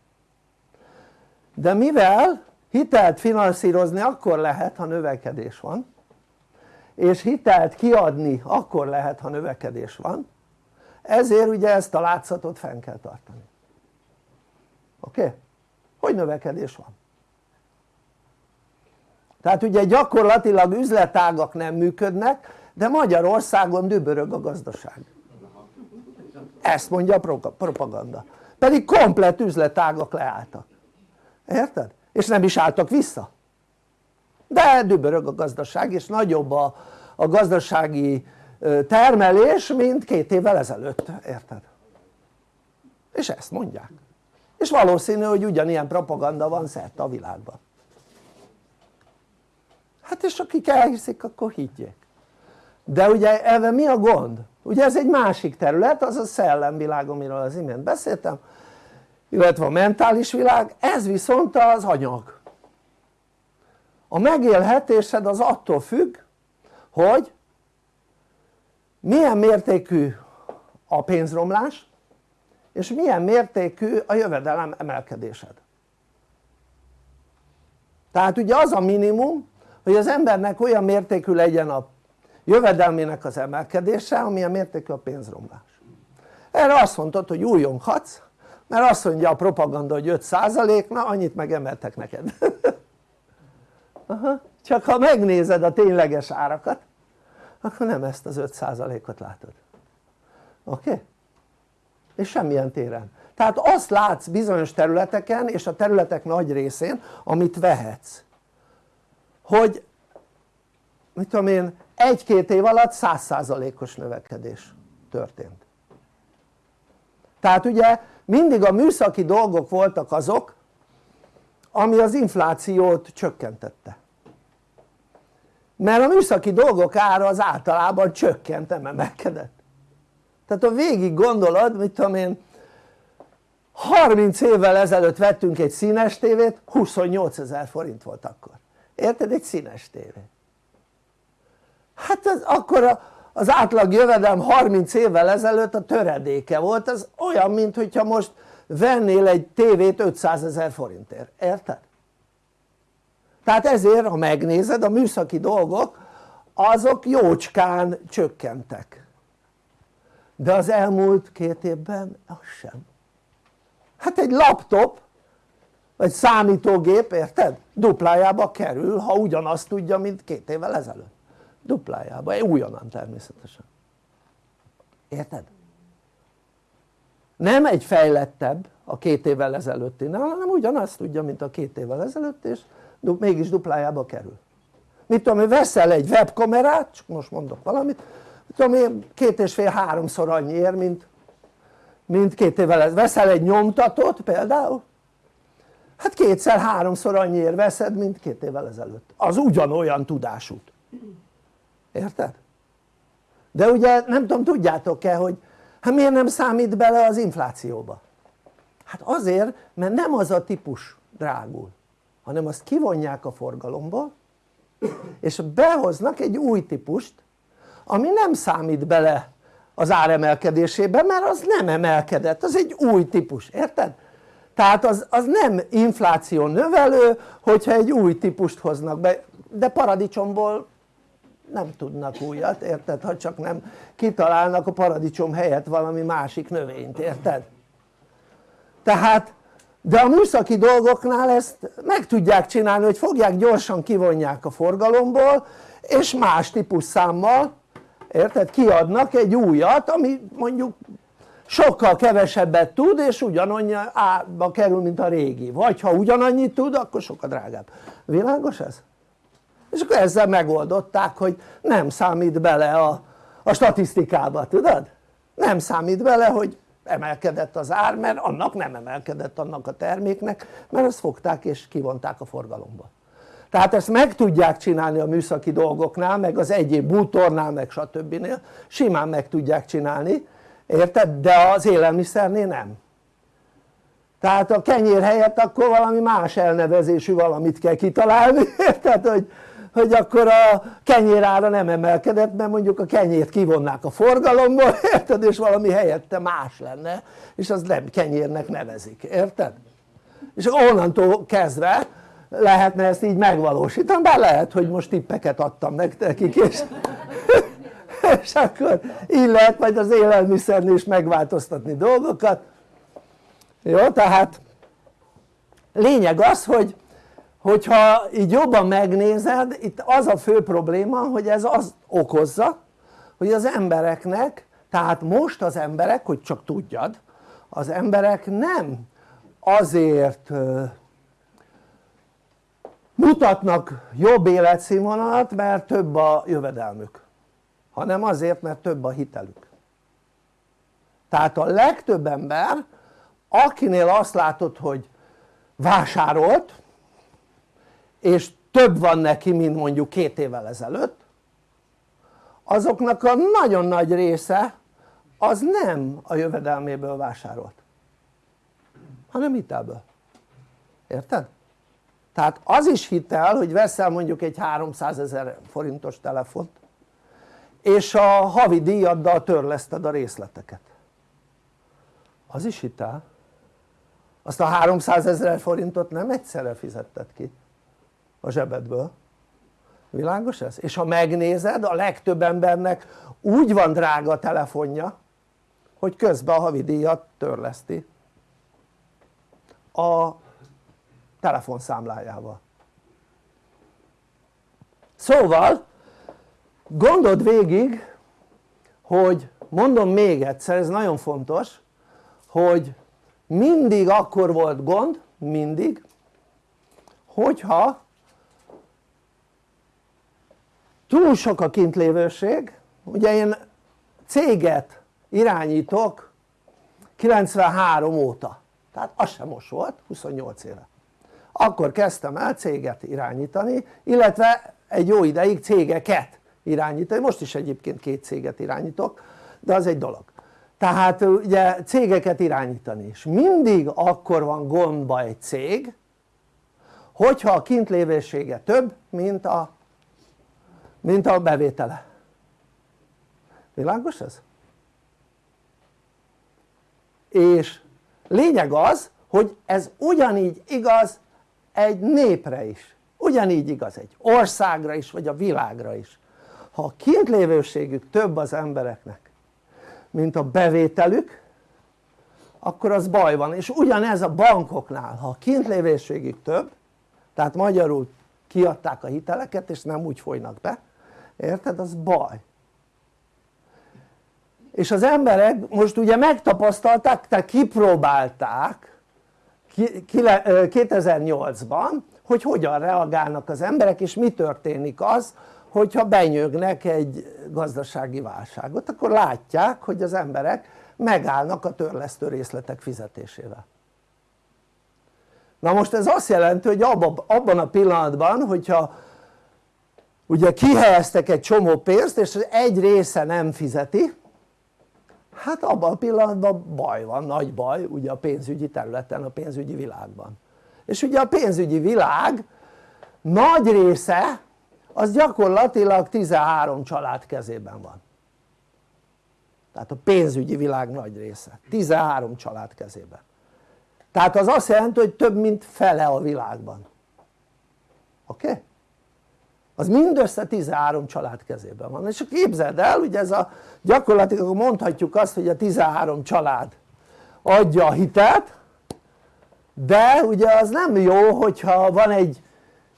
De mivel hitelt finanszírozni akkor lehet ha növekedés van és hitelt kiadni akkor lehet ha növekedés van. Ezért ugye ezt a látszatot fenn kell tartani. Oké? Hogy növekedés van? Tehát ugye gyakorlatilag üzletágak nem működnek de Magyarországon dübörög a gazdaság. Ezt mondja a propaganda. Pedig komplet üzletágak leálltak. Érted? És nem is álltak vissza de dübörög a gazdaság és nagyobb a, a gazdasági termelés mint két évvel ezelőtt, érted? és ezt mondják és valószínű hogy ugyanilyen propaganda van szerte a világban hát és akik elhiszik akkor higgyék de ugye ebben mi a gond? ugye ez egy másik terület az a szellemvilág amiről az imént beszéltem illetve a mentális világ ez viszont az anyag. A megélhetésed az attól függ hogy milyen mértékű a pénzromlás és milyen mértékű a jövedelem emelkedésed. Tehát ugye az a minimum hogy az embernek olyan mértékű legyen a jövedelmének az emelkedése amilyen mértékű a pénzromlás. Erre azt mondtad hogy újonghatsz mert azt mondja a propaganda hogy 5% na annyit megemeltek neked Aha. csak ha megnézed a tényleges árakat akkor nem ezt az 5%-ot látod oké? Okay? és semmilyen téren tehát azt látsz bizonyos területeken és a területek nagy részén amit vehetsz hogy mit tudom én egy-két év alatt 100%-os növekedés történt tehát ugye mindig a műszaki dolgok voltak azok ami az inflációt csökkentette. Mert a műszaki dolgok ára az általában csökkent, nem emelkedett. Tehát ha végig gondolod, mit tudom én 30 évvel ezelőtt vettünk egy színes tévét 28 ezer forint volt akkor. Érted? egy színes tévé. Hát az, akkor a, az átlag jövedelem 30 évvel ezelőtt a töredéke volt, ez olyan mint hogyha most vennél egy tévét 500 ezer forintért, érted? tehát ezért ha megnézed a műszaki dolgok azok jócskán csökkentek. De az elmúlt két évben az sem. Hát egy laptop vagy számítógép érted? duplájába kerül ha ugyanazt tudja mint két évvel ezelőtt duplájába, újonnan természetesen. Érted? nem egy fejlettebb a két évvel ezelőttinél hanem ugyanazt tudja mint a két évvel ezelőtt és mégis duplájába kerül. Mit tudom én veszel egy webkamerát csak most mondok valamit mit tudom én két és fél háromszor annyi ér mint, mint két évvel ezelőtt. Veszel egy nyomtatót például? Hát kétszer háromszor annyiért veszed mint két évvel ezelőtt. Az ugyanolyan tudásút érted? de ugye nem tudom tudjátok-e hogy hát miért nem számít bele az inflációba? hát azért mert nem az a típus drágul hanem azt kivonják a forgalomból és behoznak egy új típust ami nem számít bele az áremelkedésébe mert az nem emelkedett, az egy új típus, érted? tehát az, az nem infláció növelő hogyha egy új típust hoznak be de paradicsomból nem tudnak újat, érted? ha csak nem kitalálnak a paradicsom helyett valami másik növényt, érted? tehát de a műszaki dolgoknál ezt meg tudják csinálni hogy fogják gyorsan kivonják a forgalomból és más típusszámmal érted? kiadnak egy újat ami mondjuk sokkal kevesebbet tud és ugyanannyi árba kerül mint a régi vagy ha ugyanannyit tud akkor sokkal drágább világos ez? És akkor ezzel megoldották hogy nem számít bele a, a statisztikába tudod? nem számít bele hogy emelkedett az ár mert annak nem emelkedett annak a terméknek mert ezt fogták és kivonták a forgalomba tehát ezt meg tudják csinálni a műszaki dolgoknál meg az egyéb bútornál meg stb. simán meg tudják csinálni érted? de az élelmiszernél nem tehát a kenyér helyett akkor valami más elnevezésű valamit kell kitalálni érted? hogy hogy akkor a kenyérára nem emelkedett mert mondjuk a kenyért kivonnák a forgalomból érted? És valami helyette más lenne és az nem kenyérnek nevezik érted? és onnantól kezdve lehetne ezt így megvalósítani bár lehet hogy most tippeket adtam nekik és, és akkor így lehet majd az élelmiszernél is megváltoztatni dolgokat. Jó tehát lényeg az hogy hogyha így jobban megnézed itt az a fő probléma hogy ez az okozza hogy az embereknek tehát most az emberek hogy csak tudjad az emberek nem azért mutatnak jobb életszínvonalat mert több a jövedelmük hanem azért mert több a hitelük. Tehát a legtöbb ember akinél azt látod hogy vásárolt és több van neki mint mondjuk két évvel ezelőtt azoknak a nagyon nagy része az nem a jövedelméből vásárolt hanem hitelből. Érted? tehát az is hitel hogy veszel mondjuk egy 300 ezer forintos telefont és a havi díjaddal törleszted a részleteket. Az is hitel. Azt a 300 ezer forintot nem egyszerre fizetted ki a zsebedből. Világos ez? és ha megnézed a legtöbb embernek úgy van drága a telefonja hogy közben a havidíjat törleszti. A telefonszámlájával szóval gondold végig hogy mondom még egyszer ez nagyon fontos hogy mindig akkor volt gond mindig hogyha túl sok a kintlévőség. Ugye én céget irányítok 93 óta. Tehát az sem most volt 28 éve. Akkor kezdtem el céget irányítani illetve egy jó ideig cégeket irányítani, most is egyébként két céget irányítok de az egy dolog. Tehát ugye cégeket irányítani. És mindig akkor van gondba egy cég hogyha a kintlévősége több mint a mint a bevétele. Világos ez? és lényeg az hogy ez ugyanígy igaz egy népre is. Ugyanígy igaz egy országra is vagy a világra is. Ha a kintlévőségük több az embereknek mint a bevételük akkor az baj van. És ugyanez a bankoknál. Ha a kintlévőségük több tehát magyarul kiadták a hiteleket és nem úgy folynak be érted? az baj. És az emberek most ugye megtapasztalták, tehát kipróbálták 2008-ban hogy hogyan reagálnak az emberek és mi történik az hogyha benyögnek egy gazdasági válságot. Akkor látják hogy az emberek megállnak a törlesztő részletek fizetésével. Na most ez azt jelenti hogy abban a pillanatban hogyha ugye kihelyeztek egy csomó pénzt és egy része nem fizeti. Hát abban a pillanatban baj van, nagy baj ugye a pénzügyi területen, a pénzügyi világban. És ugye a pénzügyi világ nagy része az gyakorlatilag 13 család kezében van. Tehát a pénzügyi világ nagy része. 13 család kezében. Tehát az azt jelenti hogy több mint fele a világban. Oké? Okay? Az mindössze 13 család kezében van. És képzeld el ugye ez a gyakorlatilag mondhatjuk azt hogy a 13 család adja a hitelt de ugye az nem jó hogyha van egy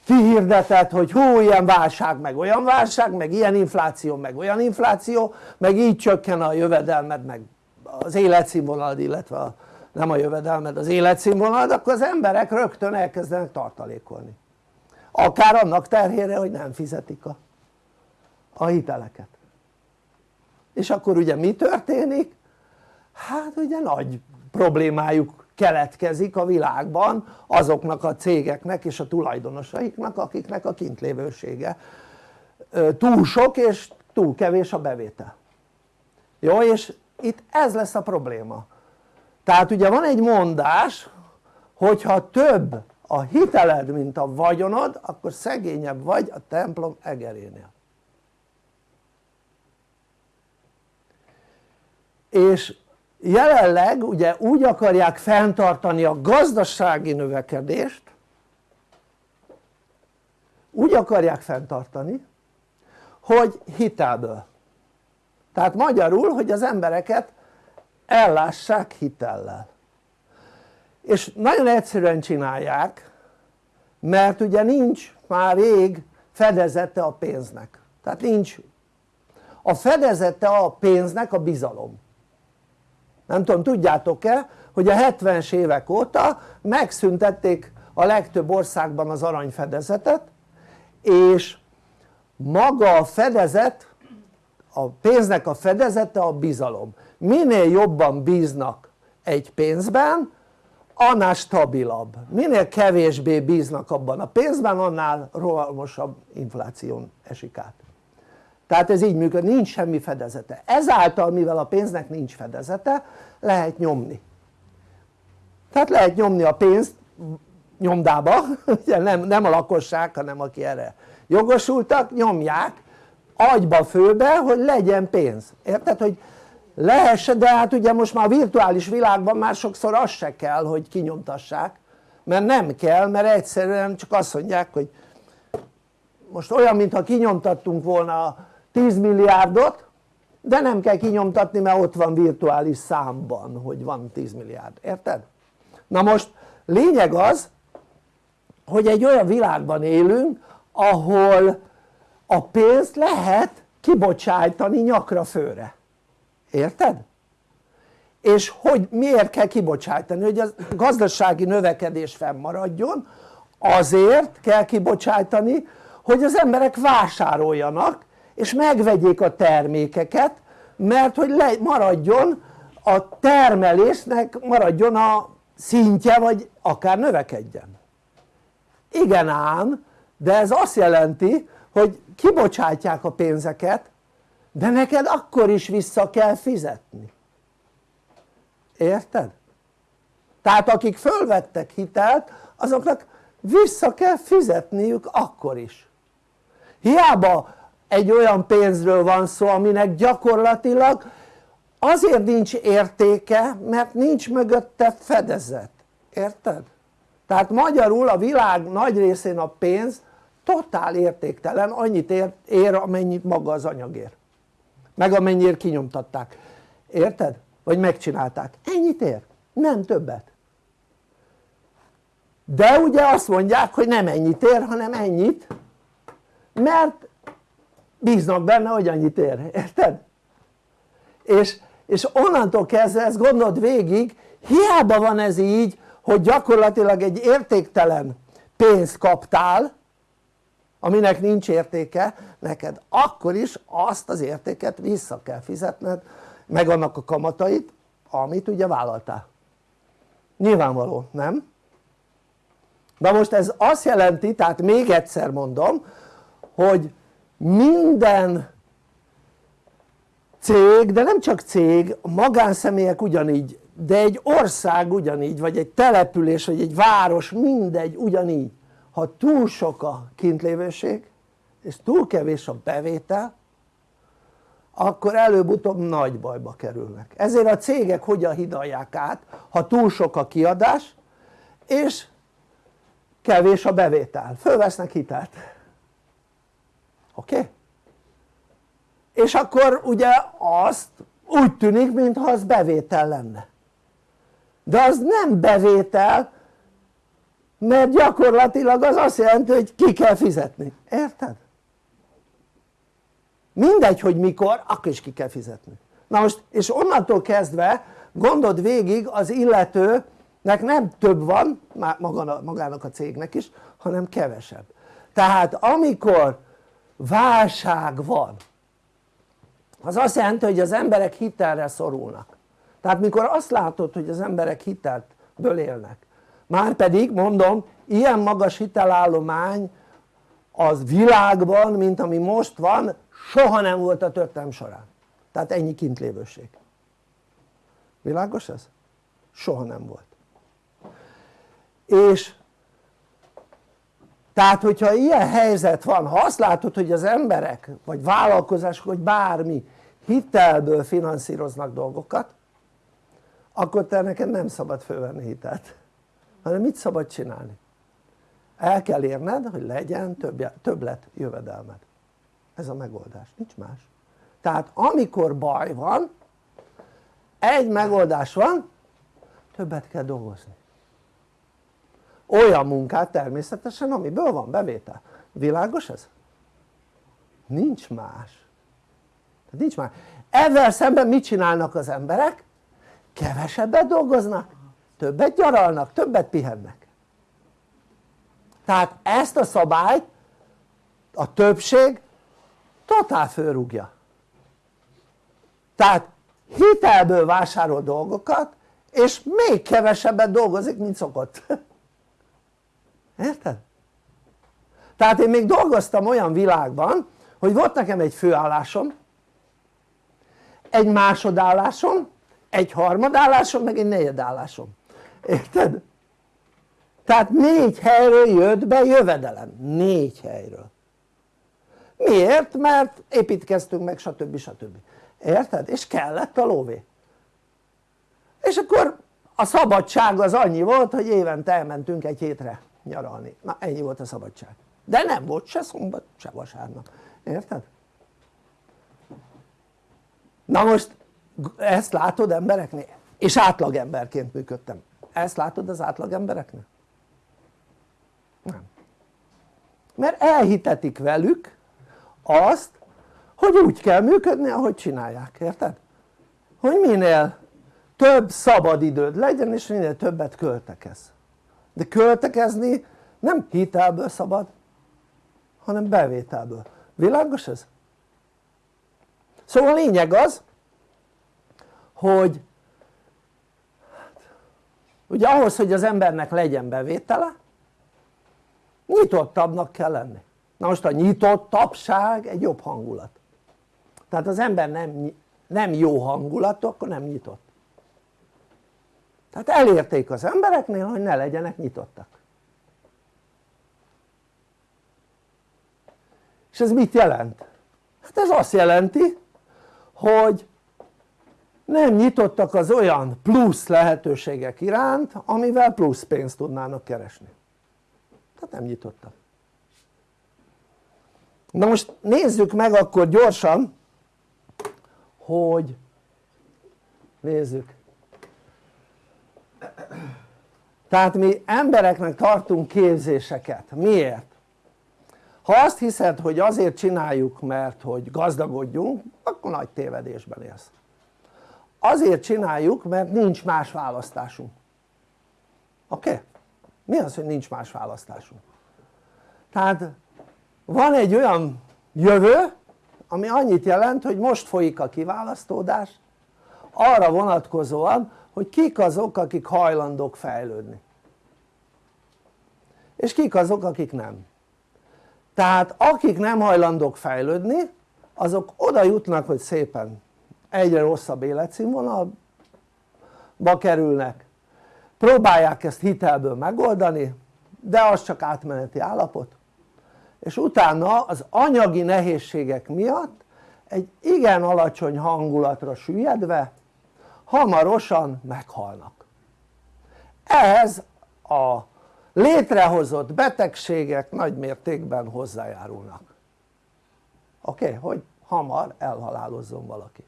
kihirdetett hogy hú ilyen válság meg olyan válság meg ilyen infláció meg olyan infláció meg így csökken a jövedelmed meg az életszínvonalad illetve a, nem a jövedelmed az életszínvonalad akkor az emberek rögtön elkezdenek tartalékolni akár annak terhére hogy nem fizetik a, a hiteleket. És akkor ugye mi történik? hát ugye nagy problémájuk keletkezik a világban azoknak a cégeknek és a tulajdonosaiknak akiknek a kintlévősége túl sok és túl kevés a bevétel. Jó és itt ez lesz a probléma. Tehát ugye van egy mondás hogyha több a hiteled mint a vagyonod akkor szegényebb vagy a templom egerénél. És jelenleg ugye úgy akarják fenntartani a gazdasági növekedést úgy akarják fenntartani hogy hitelből. Tehát magyarul hogy az embereket ellássák hitellel és nagyon egyszerűen csinálják mert ugye nincs már rég fedezete a pénznek. Tehát nincs. A fedezete a pénznek a bizalom. Nem tudom tudjátok-e hogy a 70-es évek óta megszüntették a legtöbb országban az aranyfedezetet és maga a fedezet a pénznek a fedezete a bizalom. Minél jobban bíznak egy pénzben annál stabilabb, minél kevésbé bíznak abban a pénzben annál rohamosabb infláción esik át. Tehát ez így működik, nincs semmi fedezete. Ezáltal mivel a pénznek nincs fedezete lehet nyomni. Tehát lehet nyomni a pénzt nyomdába, ugye nem, nem a lakosság hanem aki erre jogosultak nyomják agyba főbe hogy legyen pénz, érted? hogy lehessen de hát ugye most már a virtuális világban már sokszor az se kell hogy kinyomtassák mert nem kell mert egyszerűen csak azt mondják hogy most olyan mintha kinyomtattunk volna 10 milliárdot de nem kell kinyomtatni mert ott van virtuális számban hogy van 10 milliárd, érted? na most lényeg az hogy egy olyan világban élünk ahol a pénzt lehet kibocsájtani nyakra főre érted? és hogy miért kell kibocsájtani? hogy a gazdasági növekedés fennmaradjon azért kell kibocsájtani hogy az emberek vásároljanak és megvegyék a termékeket mert hogy le, maradjon a termelésnek maradjon a szintje vagy akár növekedjen igen ám de ez azt jelenti hogy kibocsátják a pénzeket de neked akkor is vissza kell fizetni érted? tehát akik fölvettek hitelt azoknak vissza kell fizetniük akkor is hiába egy olyan pénzről van szó aminek gyakorlatilag azért nincs értéke mert nincs mögötte fedezet, érted? tehát magyarul a világ nagy részén a pénz totál értéktelen, annyit ér, ér amennyit maga az anyag ér meg amennyire kinyomtatták, érted? vagy megcsinálták, ennyit ér, nem többet. De ugye azt mondják hogy nem ennyit ér hanem ennyit mert bíznak benne hogy annyit ér, érted? és, és onnantól kezdve ezt gondold végig hiába van ez így hogy gyakorlatilag egy értéktelen pénzt kaptál aminek nincs értéke neked akkor is azt az értéket vissza kell fizetned meg annak a kamatait amit ugye vállaltál nyilvánvaló nem? na most ez azt jelenti tehát még egyszer mondom hogy minden cég de nem csak cég magánszemélyek ugyanígy de egy ország ugyanígy vagy egy település vagy egy város mindegy ugyanígy ha túl sok a kintlévőség és túl kevés a bevétel akkor előbb-utóbb nagy bajba kerülnek ezért a cégek hogyan hidalják át ha túl sok a kiadás és kevés a bevétel, fölvesznek hitelt oké? Okay? és akkor ugye azt úgy tűnik mintha az bevétel lenne de az nem bevétel mert gyakorlatilag az azt jelenti hogy ki kell fizetni, érted? mindegy hogy mikor akkor is ki kell fizetni. Na most és onnantól kezdve gondold végig az illetőnek nem több van magának a cégnek is hanem kevesebb. Tehát amikor válság van az azt jelenti hogy az emberek hitelre szorulnak. Tehát mikor azt látod hogy az emberek hitelből élnek már pedig mondom ilyen magas hitelállomány az világban mint ami most van soha nem volt a történelm során. Tehát ennyi kintlévőség világos ez? soha nem volt. És tehát hogyha ilyen helyzet van, ha azt látod hogy az emberek vagy vállalkozások vagy bármi hitelből finanszíroznak dolgokat akkor te neked nem szabad fölvenni hitelt hanem mit szabad csinálni? el kell érned hogy legyen több, többlet jövedelmed. Ez a megoldás, nincs más. Tehát amikor baj van egy megoldás van többet kell dolgozni. Olyan munkát természetesen amiből van bevétel, világos ez? nincs más. Nincs más, ezzel szemben mit csinálnak az emberek? kevesebbet dolgoznak többet gyaralnak, többet pihennek. Tehát ezt a szabályt a többség totál fölrúgja. Tehát hitelből vásárol dolgokat és még kevesebbet dolgozik mint szokott. Érted? tehát én még dolgoztam olyan világban hogy volt nekem egy főállásom egy másodállásom egy harmadállásom meg egy negyedállásom érted? tehát négy helyről jött be jövedelem, négy helyről miért? mert építkeztünk meg stb. stb. érted? és kellett a lóvé és akkor a szabadság az annyi volt hogy évente elmentünk egy hétre nyaralni, na ennyi volt a szabadság de nem volt se szombat se vasárnap, érted? na most ezt látod embereknél? és átlagemberként működtem ezt látod az átlagembereknél? nem mert elhitetik velük azt hogy úgy kell működni ahogy csinálják, érted? hogy minél több szabad időd legyen és minél többet költekez de költekezni nem hitelből szabad hanem bevételből, világos ez? szóval a lényeg az hogy ugye ahhoz hogy az embernek legyen bevétele nyitottabbnak kell lenni. Na most a nyitottabbság egy jobb hangulat. Tehát az ember nem, nem jó hangulatú akkor nem nyitott. Tehát elérték az embereknél hogy ne legyenek nyitottak. És ez mit jelent? hát ez azt jelenti hogy nem nyitottak az olyan plusz lehetőségek iránt amivel plusz pénzt tudnának keresni. Tehát nem nyitottak. Na most nézzük meg akkor gyorsan hogy nézzük. Tehát mi embereknek tartunk képzéseket, miért? ha azt hiszed hogy azért csináljuk mert hogy gazdagodjunk akkor nagy tévedésben élsz azért csináljuk mert nincs más választásunk oké? Okay? mi az hogy nincs más választásunk? tehát van egy olyan jövő ami annyit jelent hogy most folyik a kiválasztódás arra vonatkozóan hogy kik azok akik hajlandók fejlődni és kik azok akik nem tehát akik nem hajlandók fejlődni azok oda jutnak hogy szépen egyre rosszabb életszínvonalba kerülnek próbálják ezt hitelből megoldani de az csak átmeneti állapot és utána az anyagi nehézségek miatt egy igen alacsony hangulatra süllyedve hamarosan meghalnak ehhez a létrehozott betegségek nagy mértékben hozzájárulnak oké? Okay? hogy hamar elhalálozzon valaki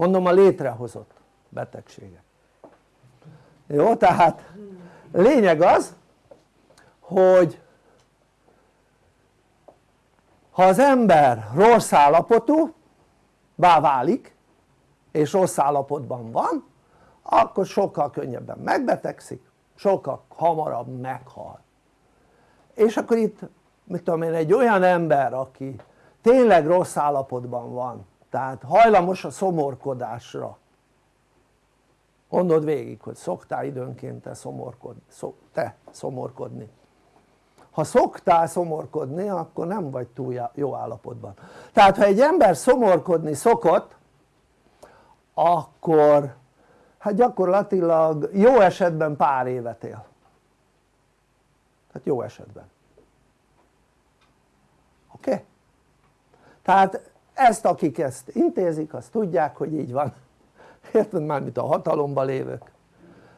mondom a létrehozott betegségek jó? tehát lényeg az hogy ha az ember rossz állapotú bá válik és rossz állapotban van akkor sokkal könnyebben megbetegszik sokkal hamarabb meghal és akkor itt mit tudom én egy olyan ember aki tényleg rossz állapotban van tehát hajlamos a szomorkodásra gondold végig hogy szoktál időnként te, szomorkod, szok, te szomorkodni ha szoktál szomorkodni akkor nem vagy túl jó állapotban tehát ha egy ember szomorkodni szokott akkor hát gyakorlatilag jó esetben pár évet él tehát jó esetben oké? Okay? tehát ezt akik ezt intézik azt tudják hogy így van. Érted? Már mint a hatalomban lévők.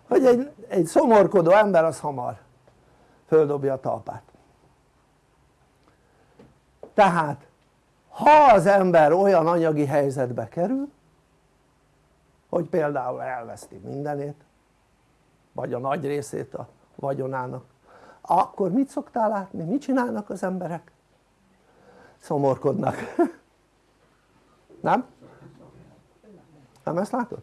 Hogy egy, egy szomorkodó ember az hamar földobja a talpát. Tehát ha az ember olyan anyagi helyzetbe kerül hogy például elveszti mindenét vagy a nagy részét a vagyonának akkor mit szoktál látni? mit csinálnak az emberek? szomorkodnak nem? nem ezt látod?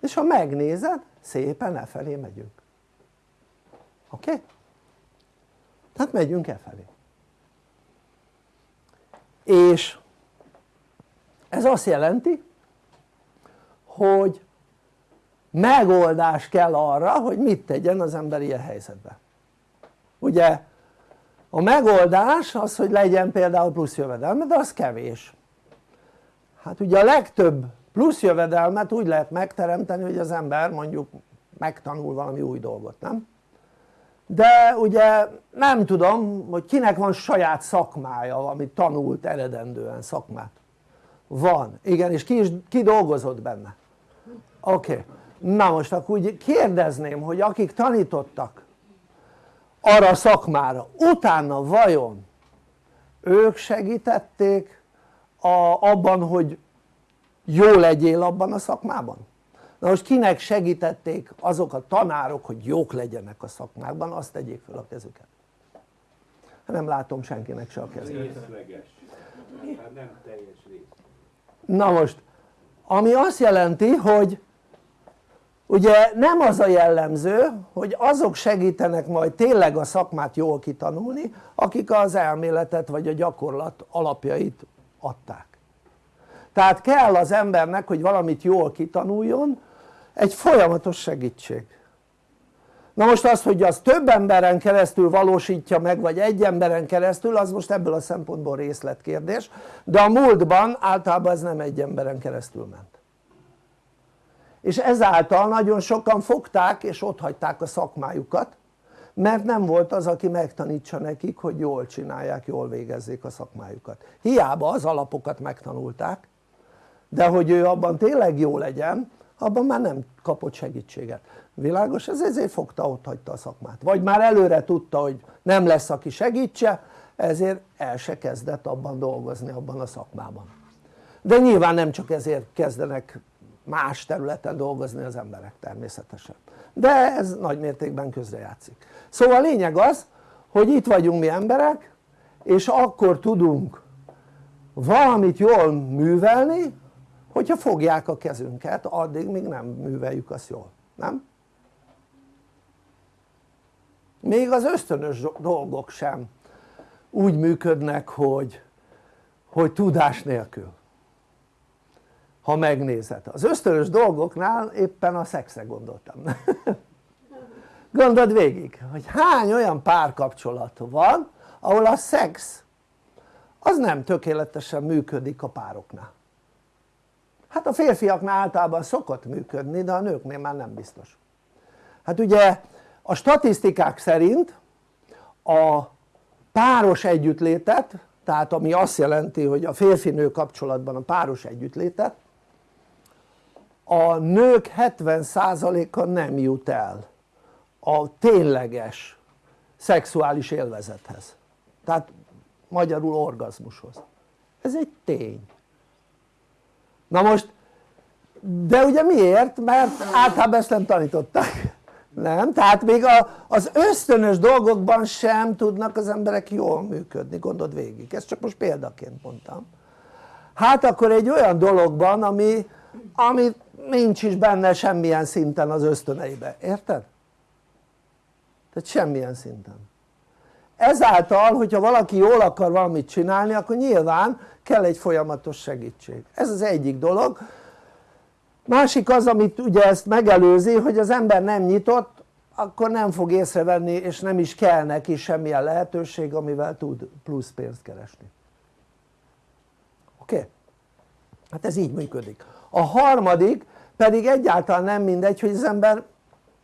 és ha megnézed szépen e felé megyünk oké? Okay? tehát megyünk e felé és ez azt jelenti hogy megoldás kell arra hogy mit tegyen az ember ilyen helyzetben ugye a megoldás az hogy legyen például plusz jövedelme de az kevés hát ugye a legtöbb plusz jövedelmet úgy lehet megteremteni hogy az ember mondjuk megtanul valami új dolgot, nem? de ugye nem tudom hogy kinek van saját szakmája amit tanult eredendően szakmát van, igen és ki, is, ki dolgozott benne? oké, okay. na most akkor úgy kérdezném hogy akik tanítottak arra a szakmára. Utána vajon ők segítették a, abban hogy jó legyél abban a szakmában? na most kinek segítették azok a tanárok hogy jók legyenek a szakmákban? Azt tegyék fel a kezüket. Nem látom senkinek se a kezét. Hát nem teljes rész. Na most ami azt jelenti hogy ugye nem az a jellemző hogy azok segítenek majd tényleg a szakmát jól kitanulni akik az elméletet vagy a gyakorlat alapjait adták. Tehát kell az embernek hogy valamit jól kitanuljon egy folyamatos segítség. Na most az hogy az több emberen keresztül valósítja meg vagy egy emberen keresztül az most ebből a szempontból részletkérdés de a múltban általában ez nem egy emberen keresztül ment és ezáltal nagyon sokan fogták és ott hagyták a szakmájukat mert nem volt az aki megtanítsa nekik hogy jól csinálják, jól végezzék a szakmájukat. Hiába az alapokat megtanulták de hogy ő abban tényleg jó legyen abban már nem kapott segítséget. Világos? ez ezért fogta ott hagyta a szakmát. Vagy már előre tudta hogy nem lesz aki segítse ezért el se kezdett abban dolgozni abban a szakmában. De nyilván nem csak ezért kezdenek más területen dolgozni az emberek természetesen. De ez nagy mértékben közrejátszik. Szóval a lényeg az hogy itt vagyunk mi emberek és akkor tudunk valamit jól művelni hogyha fogják a kezünket addig még nem műveljük azt jól, nem? még az ösztönös dolgok sem úgy működnek hogy, hogy tudás nélkül ha megnézed, az ösztönös dolgoknál éppen a szexre gondoltam. Gondold végig hogy hány olyan párkapcsolat van ahol a szex az nem tökéletesen működik a pároknál. Hát a férfiaknál általában szokott működni de a nőknél már nem biztos. Hát ugye a statisztikák szerint a páros együttlétet tehát ami azt jelenti hogy a férfi-nő kapcsolatban a páros együttlétet a nők 70%-a nem jut el a tényleges szexuális élvezethez. Tehát magyarul orgazmushoz. Ez egy tény. Na most de ugye miért? mert általában ezt nem tanították. Nem? tehát még a, az ösztönös dolgokban sem tudnak az emberek jól működni, gondold végig, ezt csak most példaként mondtam. Hát akkor egy olyan dologban ami, ami nincs is benne semmilyen szinten az ösztöneibe, érted? tehát semmilyen szinten ezáltal hogyha valaki jól akar valamit csinálni akkor nyilván kell egy folyamatos segítség ez az egyik dolog másik az amit ugye ezt megelőzi hogy az ember nem nyitott akkor nem fog észrevenni és nem is kell neki semmilyen lehetőség amivel tud plusz pénzt keresni oké? Okay? hát ez így működik a harmadik pedig egyáltalán nem mindegy hogy az ember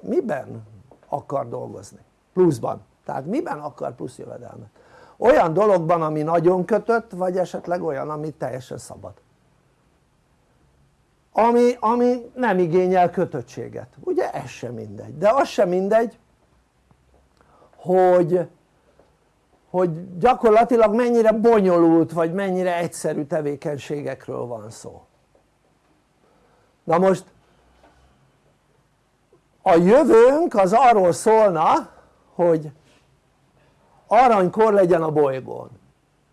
miben akar dolgozni. Pluszban. Tehát miben akar plusz jövedelmet. Olyan dologban ami nagyon kötött vagy esetleg olyan ami teljesen szabad. Ami, ami nem igényel kötöttséget, ugye ez sem mindegy, de az sem mindegy hogy, hogy gyakorlatilag mennyire bonyolult vagy mennyire egyszerű tevékenységekről van szó na most a jövőnk az arról szólna hogy aranykor legyen a bolygón.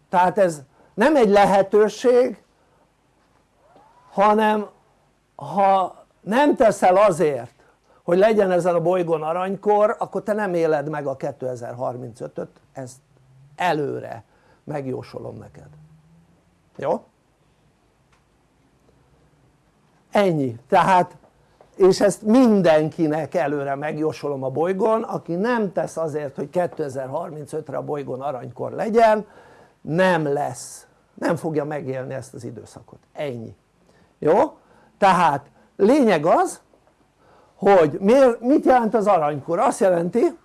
Tehát ez nem egy lehetőség hanem ha nem teszel azért hogy legyen ezen a bolygón aranykor akkor te nem éled meg a 2035-öt ezt előre megjósolom neked. Jó? Ennyi. Tehát és ezt mindenkinek előre megjósolom a bolygón aki nem tesz azért hogy 2035-re a bolygón aranykor legyen nem lesz. Nem fogja megélni ezt az időszakot, ennyi. Jó? tehát lényeg az hogy miért, mit jelent az aranykor? azt jelenti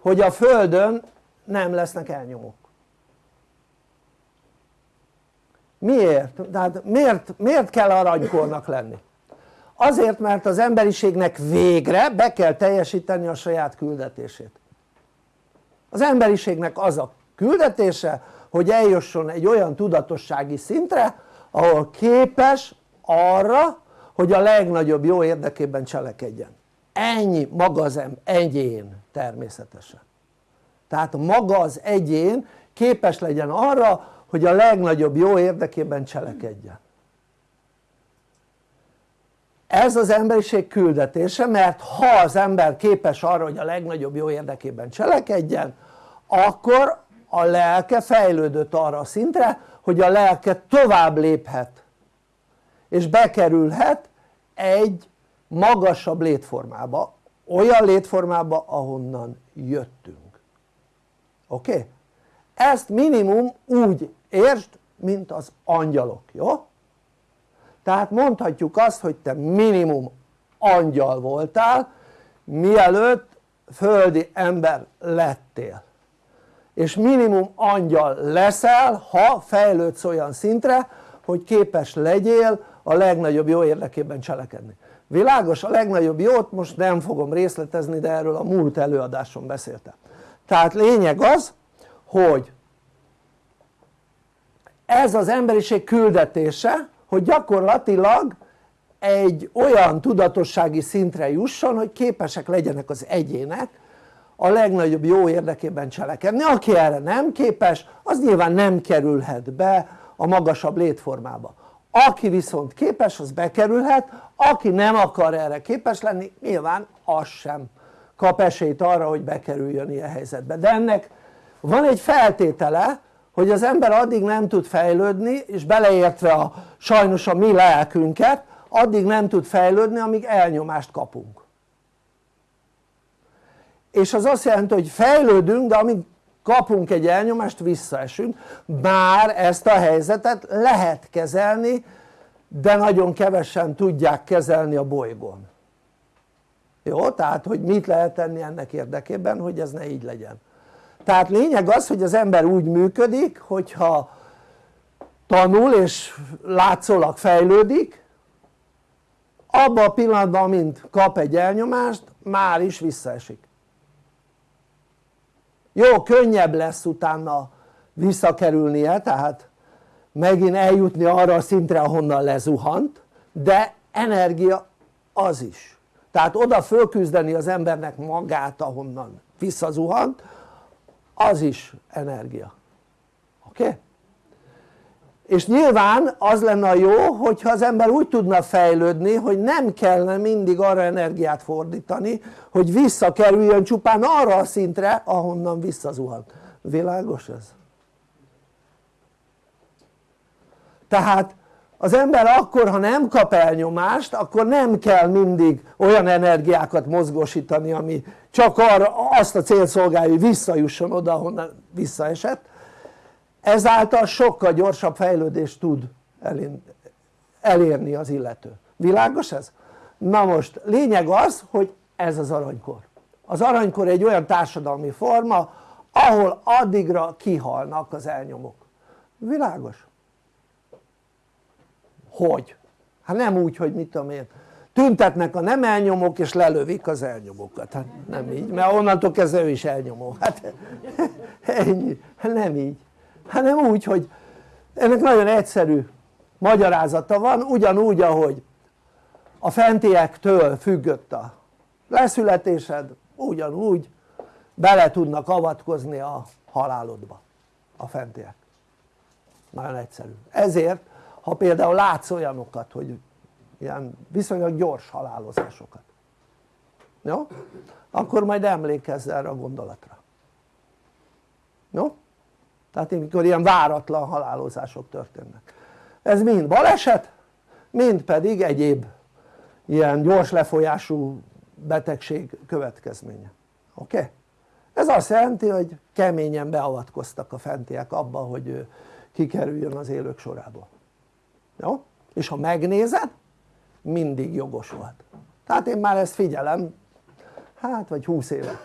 hogy a földön nem lesznek elnyomók miért? tehát miért, miért kell aranykornak lenni? azért mert az emberiségnek végre be kell teljesíteni a saját küldetését az emberiségnek az a küldetése hogy eljusson egy olyan tudatossági szintre ahol képes arra hogy a legnagyobb jó érdekében cselekedjen ennyi maga az egyén természetesen tehát maga az egyén képes legyen arra hogy a legnagyobb jó érdekében cselekedjen ez az emberiség küldetése mert ha az ember képes arra hogy a legnagyobb jó érdekében cselekedjen akkor a lelke fejlődött arra a szintre hogy a lelke tovább léphet és bekerülhet egy magasabb létformába olyan létformába ahonnan jöttünk oké? Okay? ezt minimum úgy értsd mint az angyalok, jó? tehát mondhatjuk azt hogy te minimum angyal voltál mielőtt földi ember lettél és minimum angyal leszel ha fejlődsz olyan szintre hogy képes legyél a legnagyobb jó érdekében cselekedni világos? a legnagyobb jót most nem fogom részletezni de erről a múlt előadáson beszéltem tehát lényeg az hogy ez az emberiség küldetése hogy gyakorlatilag egy olyan tudatossági szintre jusson hogy képesek legyenek az egyének a legnagyobb jó érdekében cselekedni, aki erre nem képes az nyilván nem kerülhet be a magasabb létformába. Aki viszont képes az bekerülhet, aki nem akar erre képes lenni nyilván az sem kap esélyt arra hogy bekerüljön ilyen helyzetbe. De ennek van egy feltétele hogy az ember addig nem tud fejlődni és beleértve a, sajnos a mi lelkünket addig nem tud fejlődni amíg elnyomást kapunk. És az azt jelenti hogy fejlődünk de amíg kapunk egy elnyomást visszaesünk. Bár ezt a helyzetet lehet kezelni de nagyon kevesen tudják kezelni a bolygón. Jó? tehát hogy mit lehet tenni ennek érdekében hogy ez ne így legyen tehát lényeg az hogy az ember úgy működik hogyha tanul és látszólag fejlődik abban a pillanatban mint kap egy elnyomást már is visszaesik. Jó könnyebb lesz utána visszakerülnie tehát megint eljutni arra a szintre ahonnan lezuhant de energia az is. Tehát oda fölküzdeni az embernek magát ahonnan visszazuhant az is energia oké? Okay? és nyilván az lenne a jó hogyha az ember úgy tudna fejlődni hogy nem kellene mindig arra energiát fordítani hogy visszakerüljön csupán arra a szintre ahonnan visszazuhant világos ez? tehát az ember akkor ha nem kap elnyomást akkor nem kell mindig olyan energiákat mozgósítani ami csak arra azt a cél szolgálja hogy visszajusson oda ahonnan visszaesett ezáltal sokkal gyorsabb fejlődést tud elérni az illető világos ez? na most lényeg az hogy ez az aranykor az aranykor egy olyan társadalmi forma ahol addigra kihalnak az elnyomók világos? hogy? hát nem úgy hogy mit tudom én tüntetnek a nem elnyomók és lelövik az elnyomókat. Hát nem így mert onnantól kezdve ő is elnyomó. Hát ennyi, hát nem így. Hanem úgy hogy ennek nagyon egyszerű magyarázata van ugyanúgy ahogy a fentiektől függött a leszületésed ugyanúgy bele tudnak avatkozni a halálodba a fentiek. Nagyon egyszerű. Ezért ha például látsz olyanokat hogy ilyen viszonylag gyors halálozásokat jó? akkor majd emlékezz erre a gondolatra jó? tehát amikor ilyen váratlan halálozások történnek ez mind baleset mind pedig egyéb ilyen gyors lefolyású betegség következménye oké? Okay? ez azt jelenti hogy keményen beavatkoztak a fentiek abba hogy kikerüljön az élők sorából jó? és ha megnézed mindig jogos volt. Tehát én már ezt figyelem. Hát vagy 20 éve.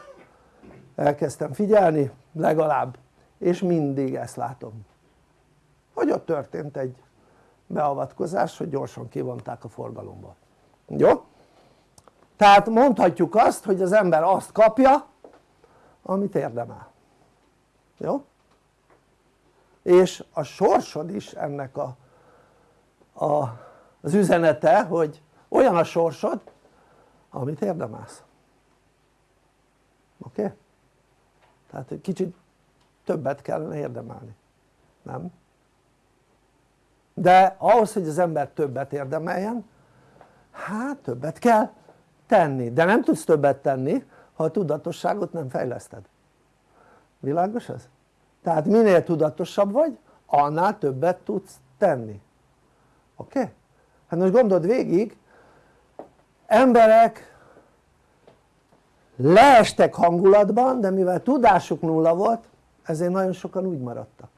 Elkezdtem figyelni legalább. És mindig ezt látom. Hogy ott történt egy beavatkozás hogy gyorsan kivonták a forgalomból jó? tehát mondhatjuk azt hogy az ember azt kapja amit érdemel. Jó? és a sorsod is ennek a, a, az üzenete hogy olyan a sorsod amit érdemelsz oké? Okay? tehát egy kicsit többet kellene érdemelni, nem? de ahhoz hogy az ember többet érdemeljen hát többet kell tenni, de nem tudsz többet tenni ha a tudatosságot nem fejleszted világos ez? tehát minél tudatosabb vagy annál többet tudsz tenni oké? Okay? Hát most gondold végig emberek leestek hangulatban de mivel tudásuk nulla volt ezért nagyon sokan úgy maradtak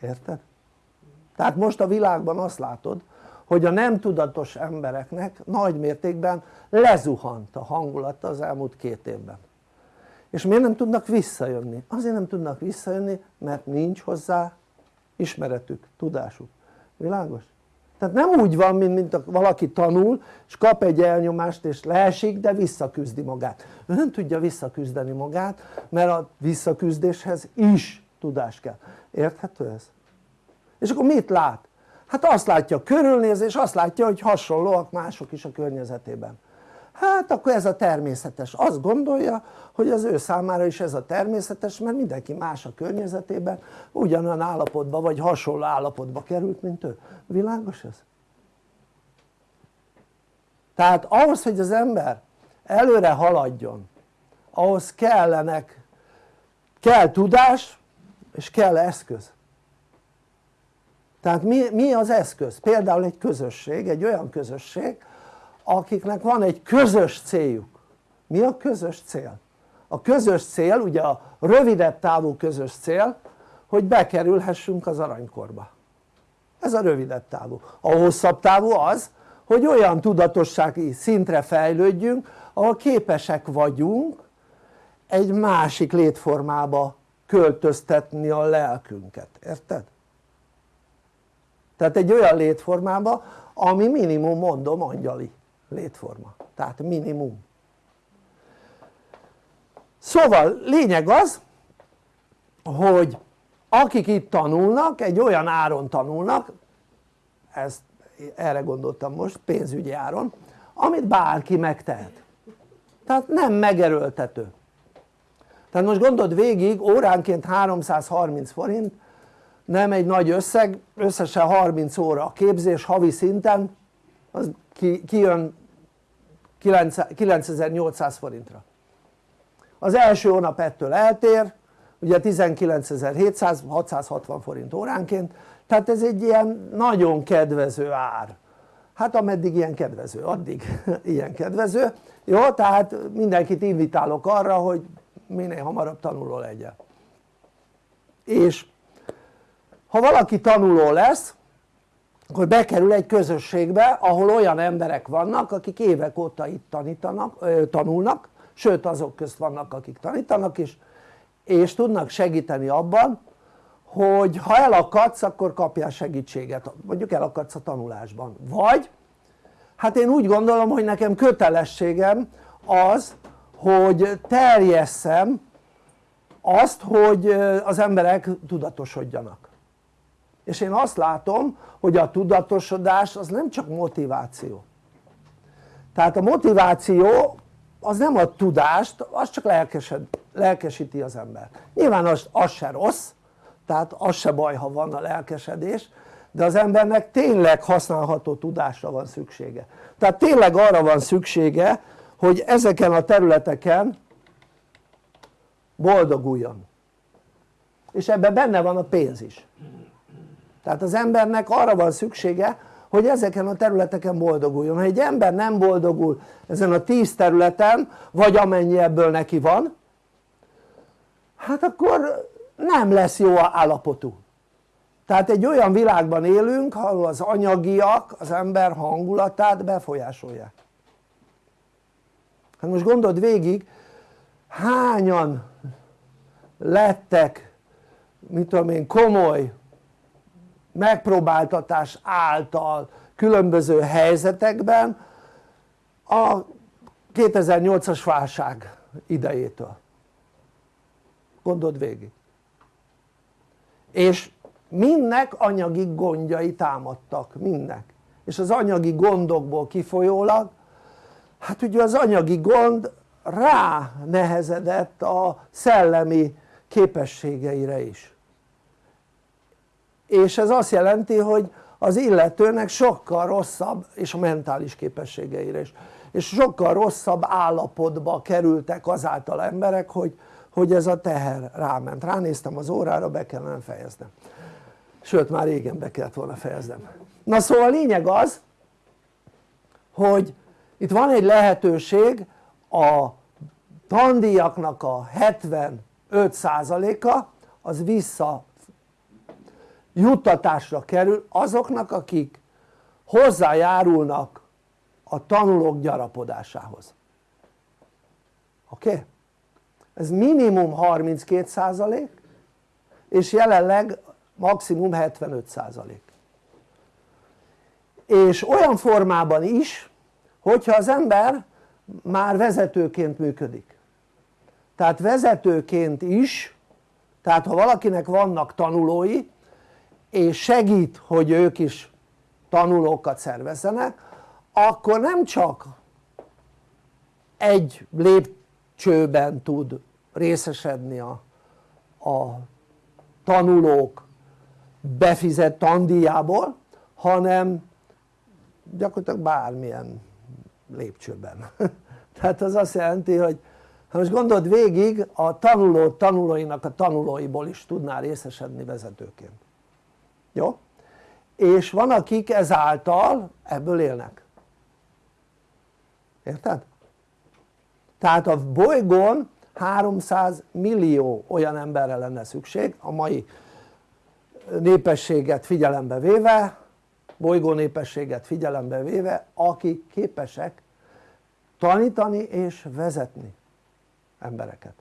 érted? tehát most a világban azt látod hogy a nem tudatos embereknek nagy mértékben lezuhant a hangulata az elmúlt két évben és miért nem tudnak visszajönni? azért nem tudnak visszajönni mert nincs hozzá ismeretük, tudásuk, világos? tehát nem úgy van mint, mint valaki tanul és kap egy elnyomást és leesik de visszaküzdi magát ő nem tudja visszaküzdeni magát mert a visszaküzdéshez is tudás kell, érthető ez? és akkor mit lát? hát azt látja körülnéz és azt látja hogy hasonlóak mások is a környezetében hát akkor ez a természetes, azt gondolja hogy az ő számára is ez a természetes mert mindenki más a környezetében ugyanolyan állapotba vagy hasonló állapotba került mint ő, világos ez? tehát ahhoz hogy az ember előre haladjon ahhoz kellenek kell tudás és kell eszköz tehát mi, mi az eszköz? például egy közösség, egy olyan közösség akiknek van egy közös céljuk. Mi a közös cél? a közös cél ugye a rövidebb távú közös cél hogy bekerülhessünk az aranykorba. Ez a rövidebb távú, a hosszabb távú az hogy olyan tudatossági szintre fejlődjünk ahol képesek vagyunk egy másik létformába költöztetni a lelkünket, érted? tehát egy olyan létformába ami minimum mondom angyali létforma, tehát minimum. Szóval lényeg az hogy akik itt tanulnak egy olyan áron tanulnak ezt erre gondoltam most pénzügyi áron amit bárki megtehet. Tehát nem megerőltető. Tehát most gondold végig óránként 330 forint nem egy nagy összeg, összesen 30 óra a képzés havi szinten az kijön 9800 forintra. Az első hónap ettől eltér ugye 19.700 660 forint óránként. Tehát ez egy ilyen nagyon kedvező ár. Hát ameddig ilyen kedvező, addig ilyen kedvező. Jó? tehát mindenkit invitálok arra hogy minél hamarabb tanuló legyen. És ha valaki tanuló lesz akkor bekerül egy közösségbe ahol olyan emberek vannak akik évek óta itt tanítanak, tanulnak sőt azok közt vannak akik tanítanak is és tudnak segíteni abban hogy ha elakadsz akkor kapjál segítséget. Mondjuk elakadsz a tanulásban. Vagy hát én úgy gondolom hogy nekem kötelességem az hogy terjesszem azt hogy az emberek tudatosodjanak és én azt látom hogy a tudatosodás az nem csak motiváció. Tehát a motiváció az nem a tudást, az csak lelkesed, lelkesíti az ember. Nyilván az, az se rossz tehát az se baj ha van a lelkesedés de az embernek tényleg használható tudásra van szüksége. Tehát tényleg arra van szüksége hogy ezeken a területeken boldoguljon. És ebben benne van a pénz is tehát az embernek arra van szüksége hogy ezeken a területeken boldoguljon. Ha egy ember nem boldogul ezen a tíz területen vagy amennyi ebből neki van hát akkor nem lesz jó állapotú. Tehát egy olyan világban élünk ahol az anyagiak az ember hangulatát befolyásolják. Hát most gondold végig hányan lettek mit tudom én komoly megpróbáltatás által különböző helyzetekben a 2008-as válság idejétől. Gondold végig. És mindnek anyagi gondjai támadtak, mindnek és az anyagi gondokból kifolyólag hát ugye az anyagi gond rá nehezedett a szellemi képességeire is és ez azt jelenti hogy az illetőnek sokkal rosszabb és a mentális képességeire is és sokkal rosszabb állapotba kerültek azáltal emberek hogy, hogy ez a teher ráment, ránéztem az órára be kellene fejeznem sőt már régen be kellett volna fejeznem. Na szóval a lényeg az hogy itt van egy lehetőség a tandíjaknak a 75%-a az vissza juttatásra kerül azoknak akik hozzájárulnak a tanulók gyarapodásához oké? Okay? ez minimum 32% és jelenleg maximum 75% és olyan formában is hogyha az ember már vezetőként működik tehát vezetőként is tehát ha valakinek vannak tanulói és segít hogy ők is tanulókat szervezzenek akkor nem csak egy lépcsőben tud részesedni a, a tanulók befizett tandíjából hanem gyakorlatilag bármilyen lépcsőben. Tehát az azt jelenti hogy ha most gondold végig a tanuló tanulóinak a tanulóiból is tudnál részesedni vezetőként jó? és van akik ezáltal ebből élnek érted? tehát a bolygón 300 millió olyan emberre lenne szükség a mai népességet figyelembe véve bolygó népességet figyelembe véve akik képesek tanítani és vezetni embereket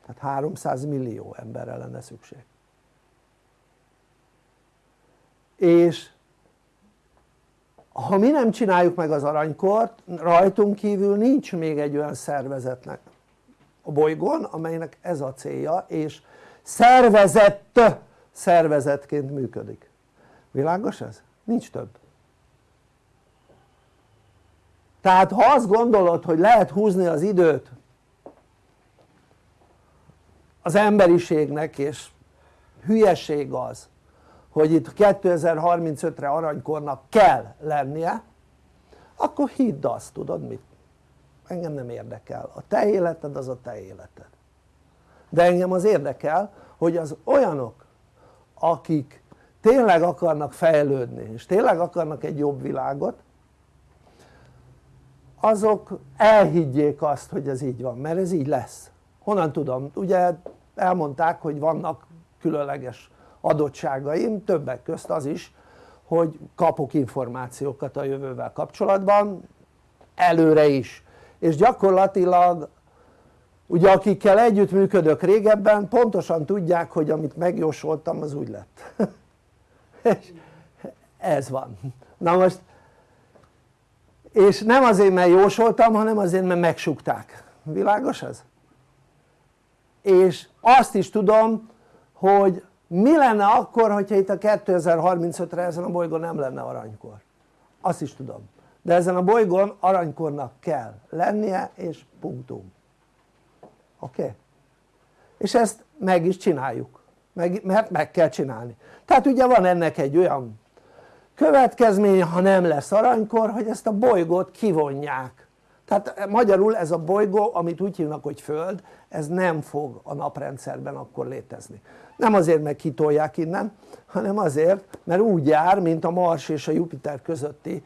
tehát 300 millió emberre lenne szükség és ha mi nem csináljuk meg az aranykort rajtunk kívül nincs még egy olyan szervezetnek a bolygón amelynek ez a célja és szervezett szervezetként működik világos ez? nincs több tehát ha azt gondolod hogy lehet húzni az időt az emberiségnek és hülyeség az hogy itt 2035-re aranykornak kell lennie akkor hidd azt tudod mit? Engem nem érdekel. A te életed az a te életed. De engem az érdekel hogy az olyanok akik tényleg akarnak fejlődni és tényleg akarnak egy jobb világot azok elhiggyék azt hogy ez így van mert ez így lesz. Honnan tudom? ugye elmondták hogy vannak különleges adottságaim többek közt az is hogy kapok információkat a jövővel kapcsolatban előre is. És gyakorlatilag ugye akikkel együtt működök régebben pontosan tudják hogy amit megjósoltam az úgy lett. És ez van. Na most és nem azért mert jósoltam hanem azért mert megsukták. Világos ez? és azt is tudom hogy mi lenne akkor hogyha itt a 2035-re ezen a bolygón nem lenne aranykor? Azt is tudom. De ezen a bolygón aranykornak kell lennie és punktum. Oké? Okay? és ezt meg is csináljuk. Meg, mert meg kell csinálni. Tehát ugye van ennek egy olyan következmény ha nem lesz aranykor hogy ezt a bolygót kivonják tehát magyarul ez a bolygó amit úgy hívnak hogy Föld ez nem fog a naprendszerben akkor létezni nem azért meg kitolják innen hanem azért mert úgy jár mint a Mars és a Jupiter közötti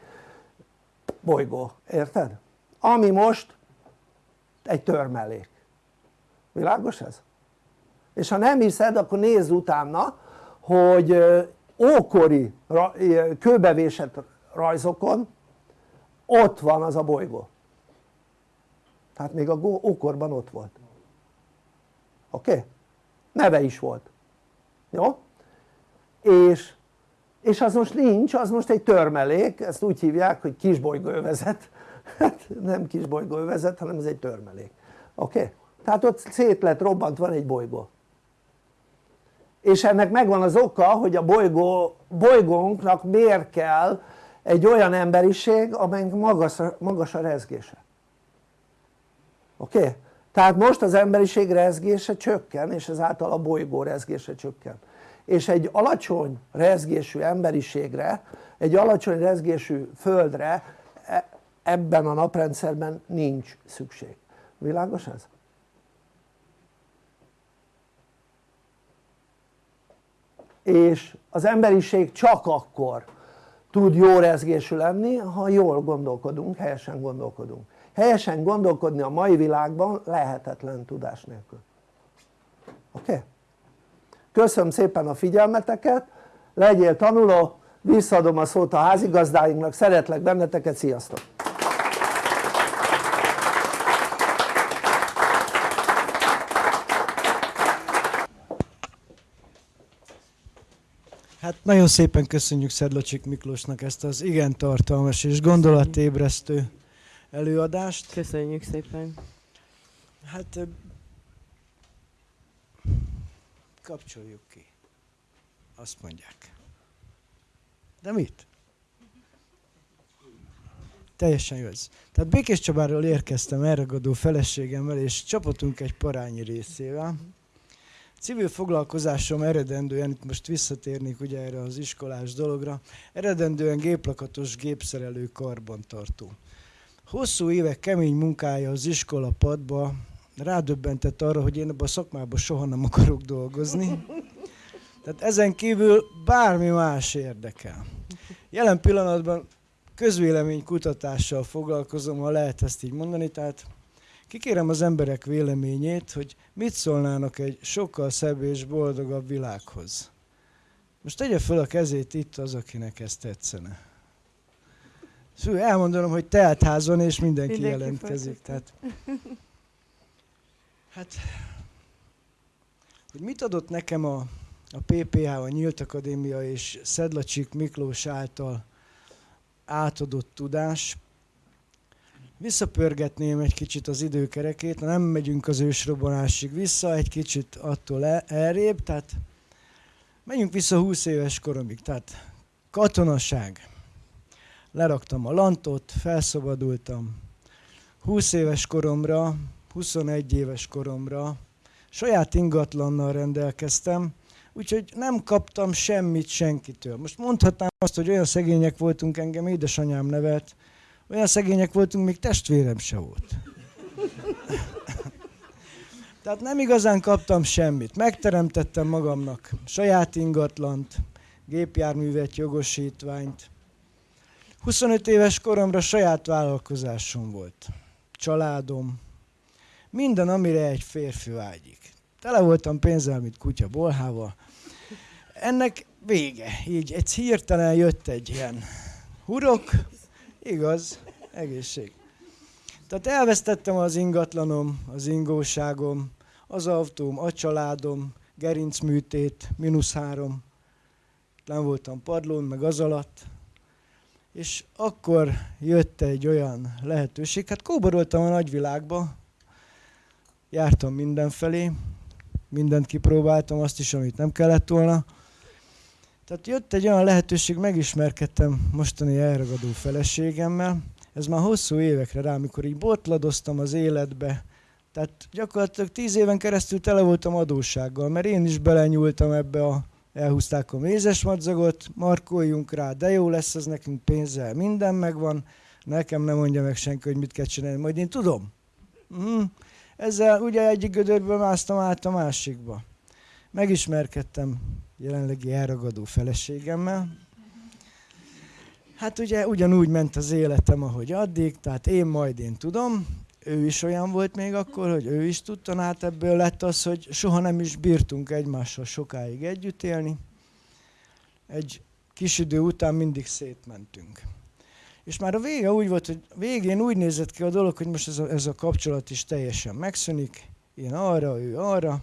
bolygó, érted? ami most egy törmelék világos ez? és ha nem hiszed akkor nézz utána hogy ókori kőbevésett rajzokon ott van az a bolygó tehát még a ókorban ott volt oké? Okay? neve is volt jó? és, és az most nincs, az most egy törmelék, ezt úgy hívják hogy kisbolygóövezet hát nem kisbolygóövezet hanem ez egy törmelék oké? Okay? tehát ott szét lett robbant, van egy bolygó és ennek megvan az oka hogy a bolygó, bolygónknak miért kell egy olyan emberiség amelynek magas, magas a rezgése oké? Okay? tehát most az emberiség rezgése csökken és ezáltal a bolygó rezgése csökken és egy alacsony rezgésű emberiségre egy alacsony rezgésű földre e, ebben a naprendszerben nincs szükség világos ez? és az emberiség csak akkor tud jó rezgésű lenni ha jól gondolkodunk, helyesen gondolkodunk helyesen gondolkodni a mai világban lehetetlen tudás nélkül oké? Okay? köszönöm szépen a figyelmeteket legyél tanuló visszaadom a szót a házigazdáinknak, szeretlek benneteket, sziasztok! Hát nagyon szépen köszönjük Szedlacsik Miklósnak ezt az igen tartalmas és gondolatébresztő előadást. Köszönjük szépen. Hát kapcsoljuk ki. Azt mondják. De mit? Teljesen jó ez. Tehát Békés Csabáról érkeztem elragadó feleségemmel, és csapatunk egy parányi részével. Civil foglalkozásom eredendően, itt most visszatérnék ugye erre az iskolás dologra, eredendően géplakatos gépszerelő karbantartó. Hosszú évek kemény munkája az iskola padba rádöbbentett arra, hogy én ebben a szakmában soha nem akarok dolgozni. Tehát ezen kívül bármi más érdekel. Jelen pillanatban közvéleménykutatással foglalkozom, ha lehet ezt így mondani, tehát kikérem az emberek véleményét, hogy mit szólnának egy sokkal szebb és boldogabb világhoz. Most tegye fel a kezét itt az, akinek ez tetszene. Szóval elmondanom, hogy teltházon és mindenki, mindenki jelentkezik. Tehát, hát, hogy mit adott nekem a, a PPH, a Nyílt Akadémia és Szedlacsik Miklós által átadott tudás. Visszapörgetném egy kicsit az időkerekét, nem megyünk az ősrobbanásig vissza, egy kicsit attól el, elrébb, tehát menjünk vissza 20 éves koromig, tehát katonaság. Leraktam a lantot, felszabadultam. 20 éves koromra, 21 éves koromra saját ingatlannal rendelkeztem, úgyhogy nem kaptam semmit senkitől. Most mondhatnám azt, hogy olyan szegények voltunk, engem édesanyám nevelt, olyan szegények voltunk, még testvérem se volt. Tehát nem igazán kaptam semmit. Megteremtettem magamnak saját ingatlant, gépjárművet, jogosítványt. 25 éves koromra saját vállalkozásom volt. Családom. Minden, amire egy férfi vágyik. Tele voltam pénzzel, mint kutya bolhával. Ennek vége. Így egy hirtelen jött egy ilyen hurok, igaz, egészség. Tehát elvesztettem az ingatlanom, az ingóságom, az autóm, a családom, gerincműtét, mínusz három. Nem voltam padlón, meg az alatt. És akkor jött egy olyan lehetőség, hát kóboroltam a nagyvilágba, jártam mindenfelé, mindent kipróbáltam, azt is, amit nem kellett volna, tehát jött egy olyan lehetőség, megismerkedtem mostani elragadó feleségemmel. Ez már hosszú évekre rá, amikor így botladoztam az életbe. Tehát gyakorlatilag tíz éven keresztül tele voltam adóssággal, mert én is belenyúltam ebbe a elhúzták a mézes madzagot, markoljunk rá, de jó lesz az nekünk pénzzel, minden megvan, nekem nem mondja meg senki, hogy mit kell csinálni, majd én tudom. Mm. Ezzel ugye egyik gödörből másztam át a másikba. Megismerkedtem jelenlegi elragadó feleségemmel. Hát ugye ugyanúgy ment az életem, ahogy addig, tehát én majd én tudom, ő is olyan volt még akkor, hogy ő is tudta, hát ebből lett az, hogy soha nem is bírtunk egymással sokáig együtt élni. Egy kis idő után mindig szétmentünk. És már a vége úgy volt, hogy végén úgy nézett ki a dolog, hogy most ez a, ez a kapcsolat is teljesen megszűnik. Én arra, ő arra.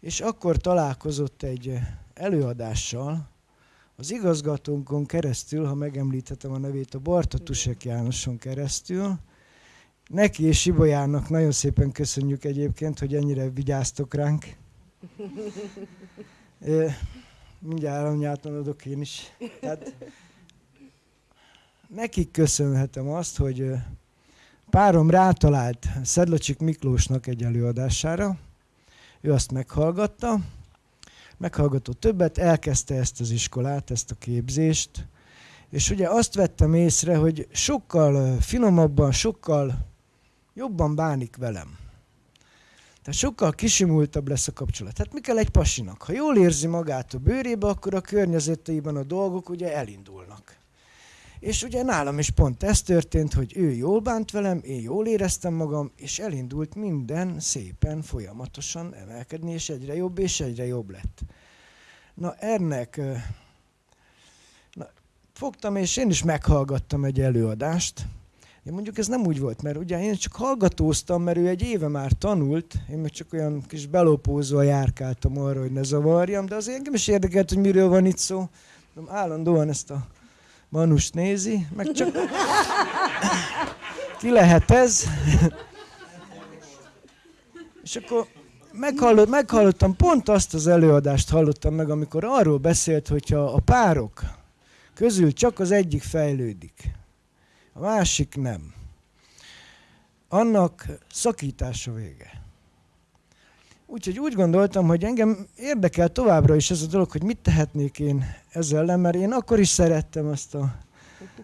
És akkor találkozott egy előadással, az igazgatónkon keresztül, ha megemlíthetem a nevét, a Barta Tusek Jánoson keresztül. Neki és Sibolyának nagyon szépen köszönjük egyébként, hogy ennyire vigyáztok ránk. Mindjárt aranyáton adok én is. Tehát, nekik köszönhetem azt, hogy párom rátalált Szedlacsik Miklósnak egy előadására, ő azt meghallgatta, meghallgatott többet, elkezdte ezt az iskolát, ezt a képzést, és ugye azt vettem észre, hogy sokkal finomabban, sokkal jobban bánik velem. Tehát sokkal kisimultabb lesz a kapcsolat. Tehát mi kell egy pasinak? Ha jól érzi magát a bőrébe, akkor a környezetében a dolgok ugye elindulnak. És ugye nálam is pont ez történt, hogy ő jól bánt velem, én jól éreztem magam, és elindult minden szépen, folyamatosan emelkedni, és egyre jobb és egyre jobb lett. Na ennek fogtam, és én is meghallgattam egy előadást. Én mondjuk ez nem úgy volt, mert ugye én csak hallgatóztam, mert ő egy éve már tanult, én meg csak olyan kis belopózva járkáltam arra, hogy ne zavarjam, de azért engem is érdekelt, hogy miről van itt szó. Állandóan ezt a manust nézi, meg csak ki lehet ez. És akkor meghallott, meghallottam, pont azt az előadást hallottam meg, amikor arról beszélt, hogyha a párok közül csak az egyik fejlődik, a másik nem, annak szakítása vége. Úgyhogy úgy gondoltam, hogy engem érdekel továbbra is ez a dolog, hogy mit tehetnék én ezzel ellen, mert én akkor is szerettem azt a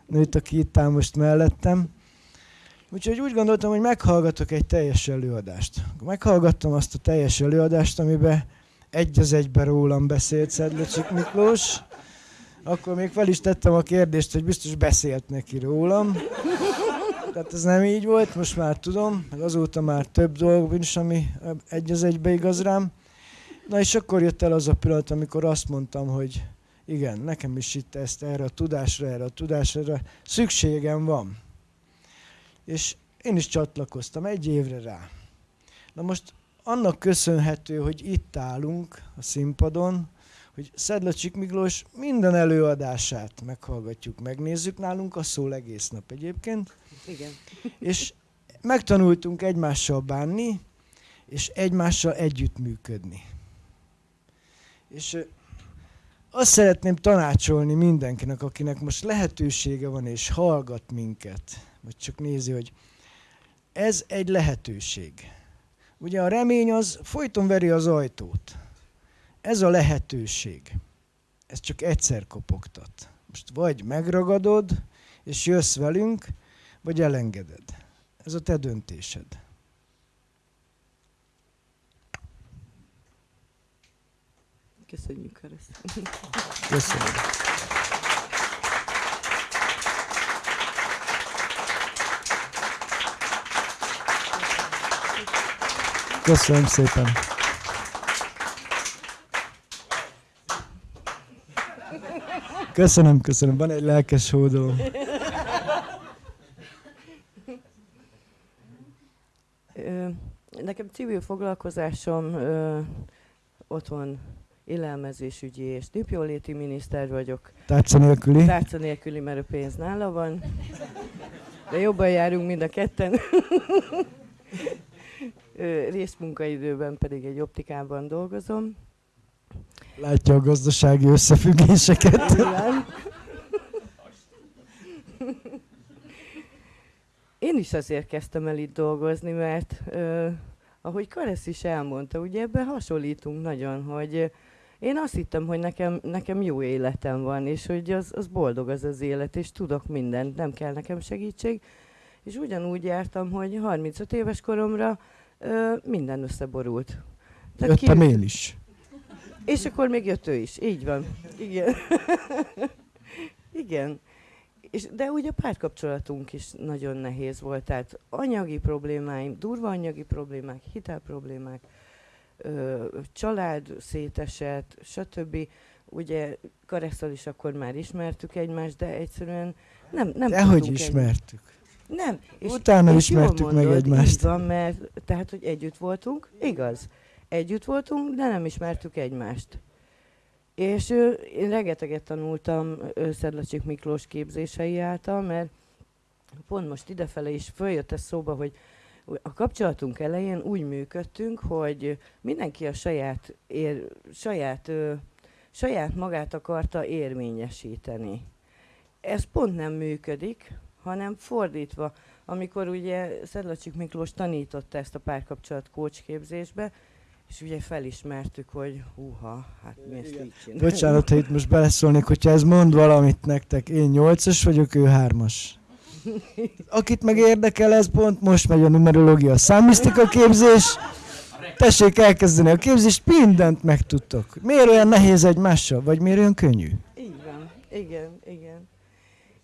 nőt, aki itt áll most mellettem. Úgyhogy úgy gondoltam, hogy meghallgatok egy teljes előadást. Meghallgattam azt a teljes előadást, amiben egy az egyben rólam beszélt Szedlecsik Miklós. Akkor még fel is tettem a kérdést, hogy biztos beszélt neki rólam. Tehát ez nem így volt, most már tudom, meg azóta már több dolog is, ami egy az egybe igaz rám. Na és akkor jött el az a pillanat, amikor azt mondtam, hogy igen, nekem is itt ezt erre a tudásra, erre a tudásra szükségem van. És én is csatlakoztam egy évre rá. Na most annak köszönhető, hogy itt állunk a színpadon, hogy Szedlacsik Miklós minden előadását meghallgatjuk, megnézzük nálunk, a szól egész nap egyébként. Igen. És megtanultunk egymással bánni, és egymással együttműködni. És azt szeretném tanácsolni mindenkinek, akinek most lehetősége van és hallgat minket, vagy csak nézi, hogy ez egy lehetőség. Ugye a remény az folyton veri az ajtót. Ez a lehetőség. Ez csak egyszer kopogtat. Most vagy megragadod, és jössz velünk, vagy elengeded. Ez a te döntésed. Köszönjük, Karesz. Köszönöm. Köszönöm szépen. Köszönöm, köszönöm. Van egy lelkes hódoló. Nekem civil foglalkozásom ö, otthon élelmezésügyi és népjóléti miniszter vagyok. Tárca nélküli? Tárca nélküli, mert a pénz nála van. De jobban járunk mind a ketten. Részmunkaidőben pedig egy optikában dolgozom. Látja a gazdasági összefüggéseket. Én is azért kezdtem el itt dolgozni, mert ö, ahogy Karesz is elmondta, ugye ebben hasonlítunk nagyon, hogy én azt hittem, hogy nekem, nekem jó életem van, és hogy az, az boldog az az élet, és tudok mindent, nem kell nekem segítség. És ugyanúgy jártam, hogy 35 éves koromra ö, minden összeborult. Tehát Jöttem ki... én is. És akkor még jött ő is. Így van. Igen. Igen. És, de ugye a párkapcsolatunk is nagyon nehéz volt, tehát anyagi problémáim, durva anyagi problémák, hitelproblémák, ö, család szétesett, stb. Ugye Karesztal is akkor már ismertük egymást, de egyszerűen nem, nem Dehogy ismertük. Egy... Nem. És, Utána és ismertük mondod, meg egymást. van, mert tehát, hogy együtt voltunk, igaz. Együtt voltunk, de nem ismertük egymást. És ő, én rengeteget tanultam Szedlacsik Miklós képzései által, mert pont most idefele is följött ez szóba, hogy a kapcsolatunk elején úgy működtünk, hogy mindenki a saját, ér, saját, saját magát akarta érvényesíteni. Ez pont nem működik, hanem fordítva. Amikor ugye Szedlacsik Miklós tanította ezt a párkapcsolat kócsképzésbe, és ugye felismertük, hogy húha, hát mi ezt így csináljuk. Bocsánat, ha itt most beleszólnék, hogyha ez mond valamit nektek, én nyolcas vagyok, ő hármas. Akit meg érdekel, ez pont most megy a numerológia, a számmisztika képzés. Tessék elkezdeni a képzést, mindent megtudtok. Miért olyan nehéz egymással, vagy miért olyan könnyű? Így van, igen, igen.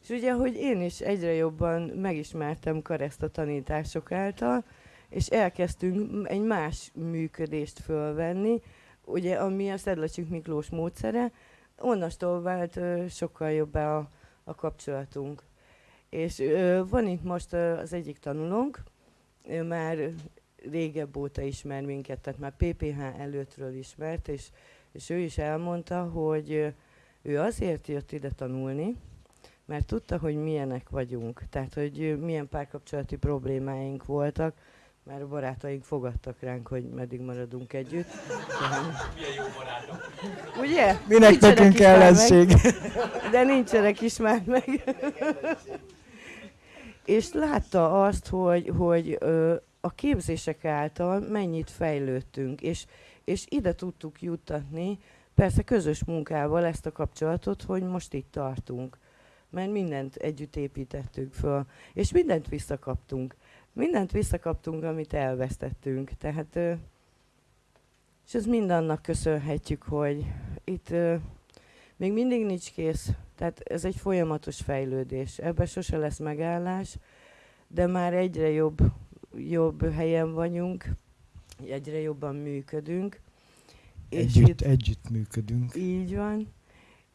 És ugye, hogy én is egyre jobban megismertem Kareszt a tanítások által, és elkezdtünk egy más működést fölvenni, ugye ami a Szedlacsik Miklós módszere, onnastól vált sokkal jobbá a, a kapcsolatunk. És ö, van itt most ö, az egyik tanulónk, ő már régebb óta ismer minket, tehát már PPH előttről ismert, és, és ő is elmondta, hogy ő azért jött ide tanulni, mert tudta, hogy milyenek vagyunk, tehát hogy milyen párkapcsolati problémáink voltak, mert a barátaink fogadtak ránk, hogy meddig maradunk együtt. Milyen jó barátok. Ugye? Minek Nincsenek nekünk már ellenség? meg, De nincsenek is már meg. És látta azt, hogy, hogy ö, a képzések által mennyit fejlődtünk, és, és ide tudtuk juttatni, persze közös munkával ezt a kapcsolatot, hogy most itt tartunk. Mert mindent együtt építettünk föl, és mindent visszakaptunk. Mindent visszakaptunk, amit elvesztettünk. Tehát, és ez mind annak köszönhetjük, hogy itt még mindig nincs kész. Tehát ez egy folyamatos fejlődés. Ebben sose lesz megállás, de már egyre jobb, jobb helyen vagyunk, egyre jobban működünk. Együtt, itt, együtt működünk. így van.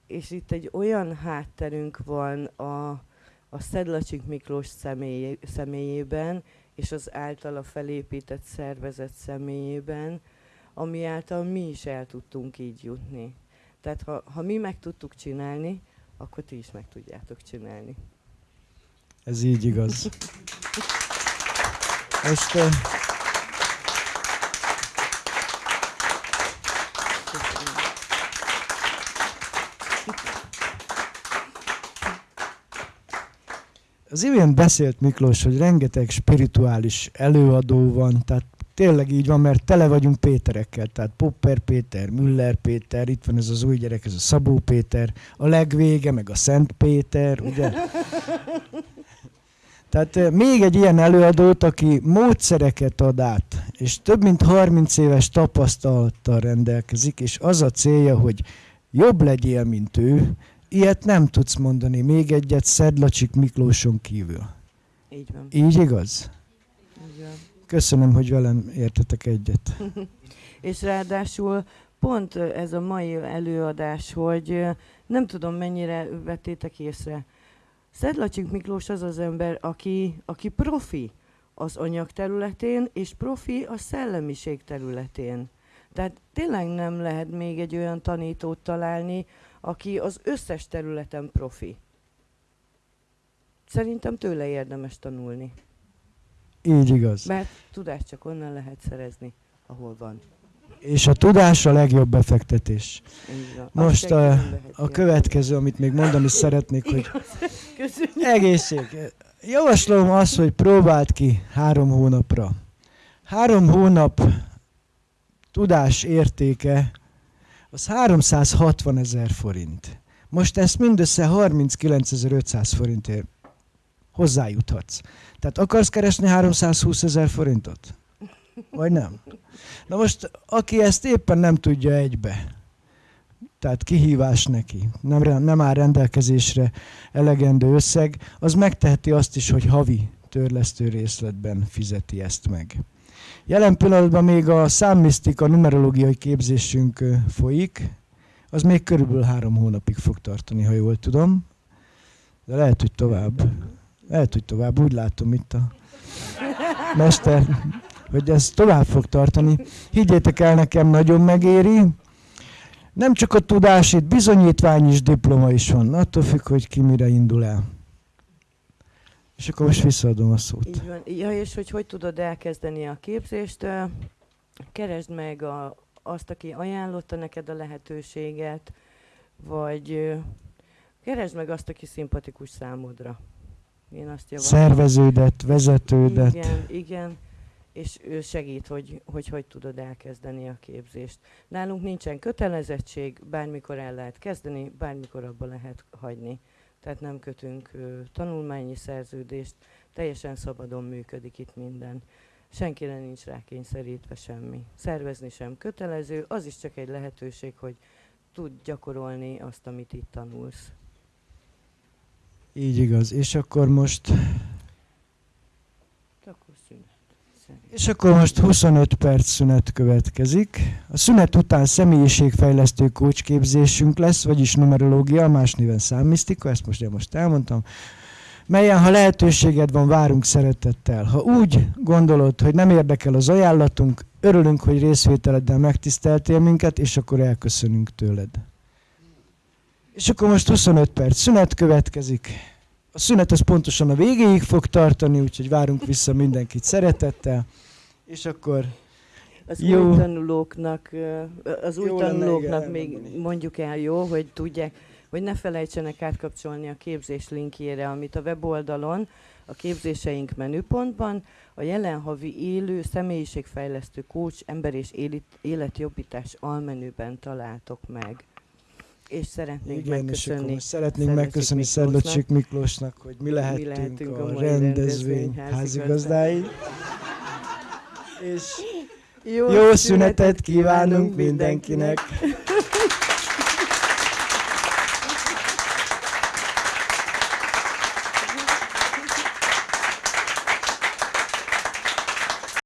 És itt egy olyan hátterünk van a, a Szedlacsik Miklós személy, személyében, és az általa felépített szervezet személyében, ami által mi is el tudtunk így jutni. Tehát ha, ha mi meg tudtuk csinálni, akkor ti is meg tudjátok csinálni. Ez így igaz. Most uh, Köszönöm. Az imént beszélt Miklós, hogy rengeteg spirituális előadó van, tehát tényleg így van, mert tele vagyunk Péterekkel, tehát Popper Péter, Müller Péter, itt van ez az új gyerek, ez a Szabó Péter, a legvége, meg a Szent Péter, ugye? Tehát eh, még egy ilyen előadót, aki módszereket ad át, és több mint 30 éves tapasztalattal rendelkezik, és az a célja, hogy jobb legyél, mint ő, ilyet nem tudsz mondani, még egyet Szedlacsik Miklóson kívül. Így van. Így igaz? Így van. Köszönöm, hogy velem értetek egyet. És ráadásul pont ez a mai előadás, hogy nem tudom mennyire vettétek észre. Szedlacsik Miklós az az ember, aki, aki profi az anyag területén, és profi a szellemiség területén. Tehát tényleg nem lehet még egy olyan tanítót találni, aki az összes területen profi. Szerintem tőle érdemes tanulni, Így igaz. mert tudást csak onnan lehet szerezni, ahol van. És a tudás a legjobb befektetés. Most a, a következő, amit még mondani szeretnék, hogy egészség. Javaslom azt, hogy próbáld ki három hónapra. Három hónap tudás értéke az 360 ezer forint. Most ezt mindössze 39.500 forintért hozzájuthatsz. Tehát akarsz keresni 320 ezer forintot? Vagy nem? Na most, aki ezt éppen nem tudja egybe, tehát kihívás neki, nem, nem áll rendelkezésre elegendő összeg, az megteheti azt is, hogy havi törlesztő részletben fizeti ezt meg. Jelen pillanatban még a számmisztika numerológiai képzésünk folyik, az még körülbelül három hónapig fog tartani, ha jól tudom. De lehet, hogy tovább. Lehet, hogy tovább. Úgy látom itt a mester, hogy ez tovább fog tartani. Higgyétek el, nekem nagyon megéri. Nem csak a tudás, itt bizonyítvány is, diploma is van. Attól függ, hogy ki mire indul el. És akkor most visszaadom a szót. Így van. Ja, és hogy hogy tudod elkezdeni a képzést? Keresd meg a, azt, aki ajánlotta neked a lehetőséget, vagy keresd meg azt, aki szimpatikus számodra. Én azt javaslom. Szerveződet, vezetődet. Igen, igen. És ő segít, hogy, hogy hogy tudod elkezdeni a képzést. Nálunk nincsen kötelezettség, bármikor el lehet kezdeni, bármikor abba lehet hagyni. Tehát nem kötünk tanulmányi szerződést, teljesen szabadon működik itt minden. Senkire nincs rákényszerítve semmi. Szervezni sem kötelező, az is csak egy lehetőség, hogy tud gyakorolni azt, amit itt tanulsz. Így igaz. És akkor most. És akkor most 25 perc szünet következik. A szünet után személyiségfejlesztő kócsképzésünk lesz, vagyis numerológia, más néven számmisztika, ezt most én most elmondtam, melyen, ha lehetőséged van, várunk szeretettel. Ha úgy gondolod, hogy nem érdekel az ajánlatunk, örülünk, hogy részvételeddel megtiszteltél minket, és akkor elköszönünk tőled. És akkor most 25 perc szünet következik. A szünet az pontosan a végéig fog tartani, úgyhogy várunk vissza mindenkit szeretettel. És akkor Az Jó. új tanulóknak, az új Jó lenne, tanulóknak igen, még elmondani. mondjuk el jó, hogy tudják, hogy ne felejtsenek átkapcsolni a képzés linkjére, amit a weboldalon, a képzéseink menüpontban, a jelen havi élő személyiségfejlesztő coach ember és életjobbítás almenüben találtok meg. És szeretnénk igen, és megköszönni most szeretnénk megköszönni. Szedlacsik Miklósnak, hogy mi lehettünk, lehetünk a a, mai rendezvény házigazdái. És jó, jó szünetet kívánunk mindenkinek!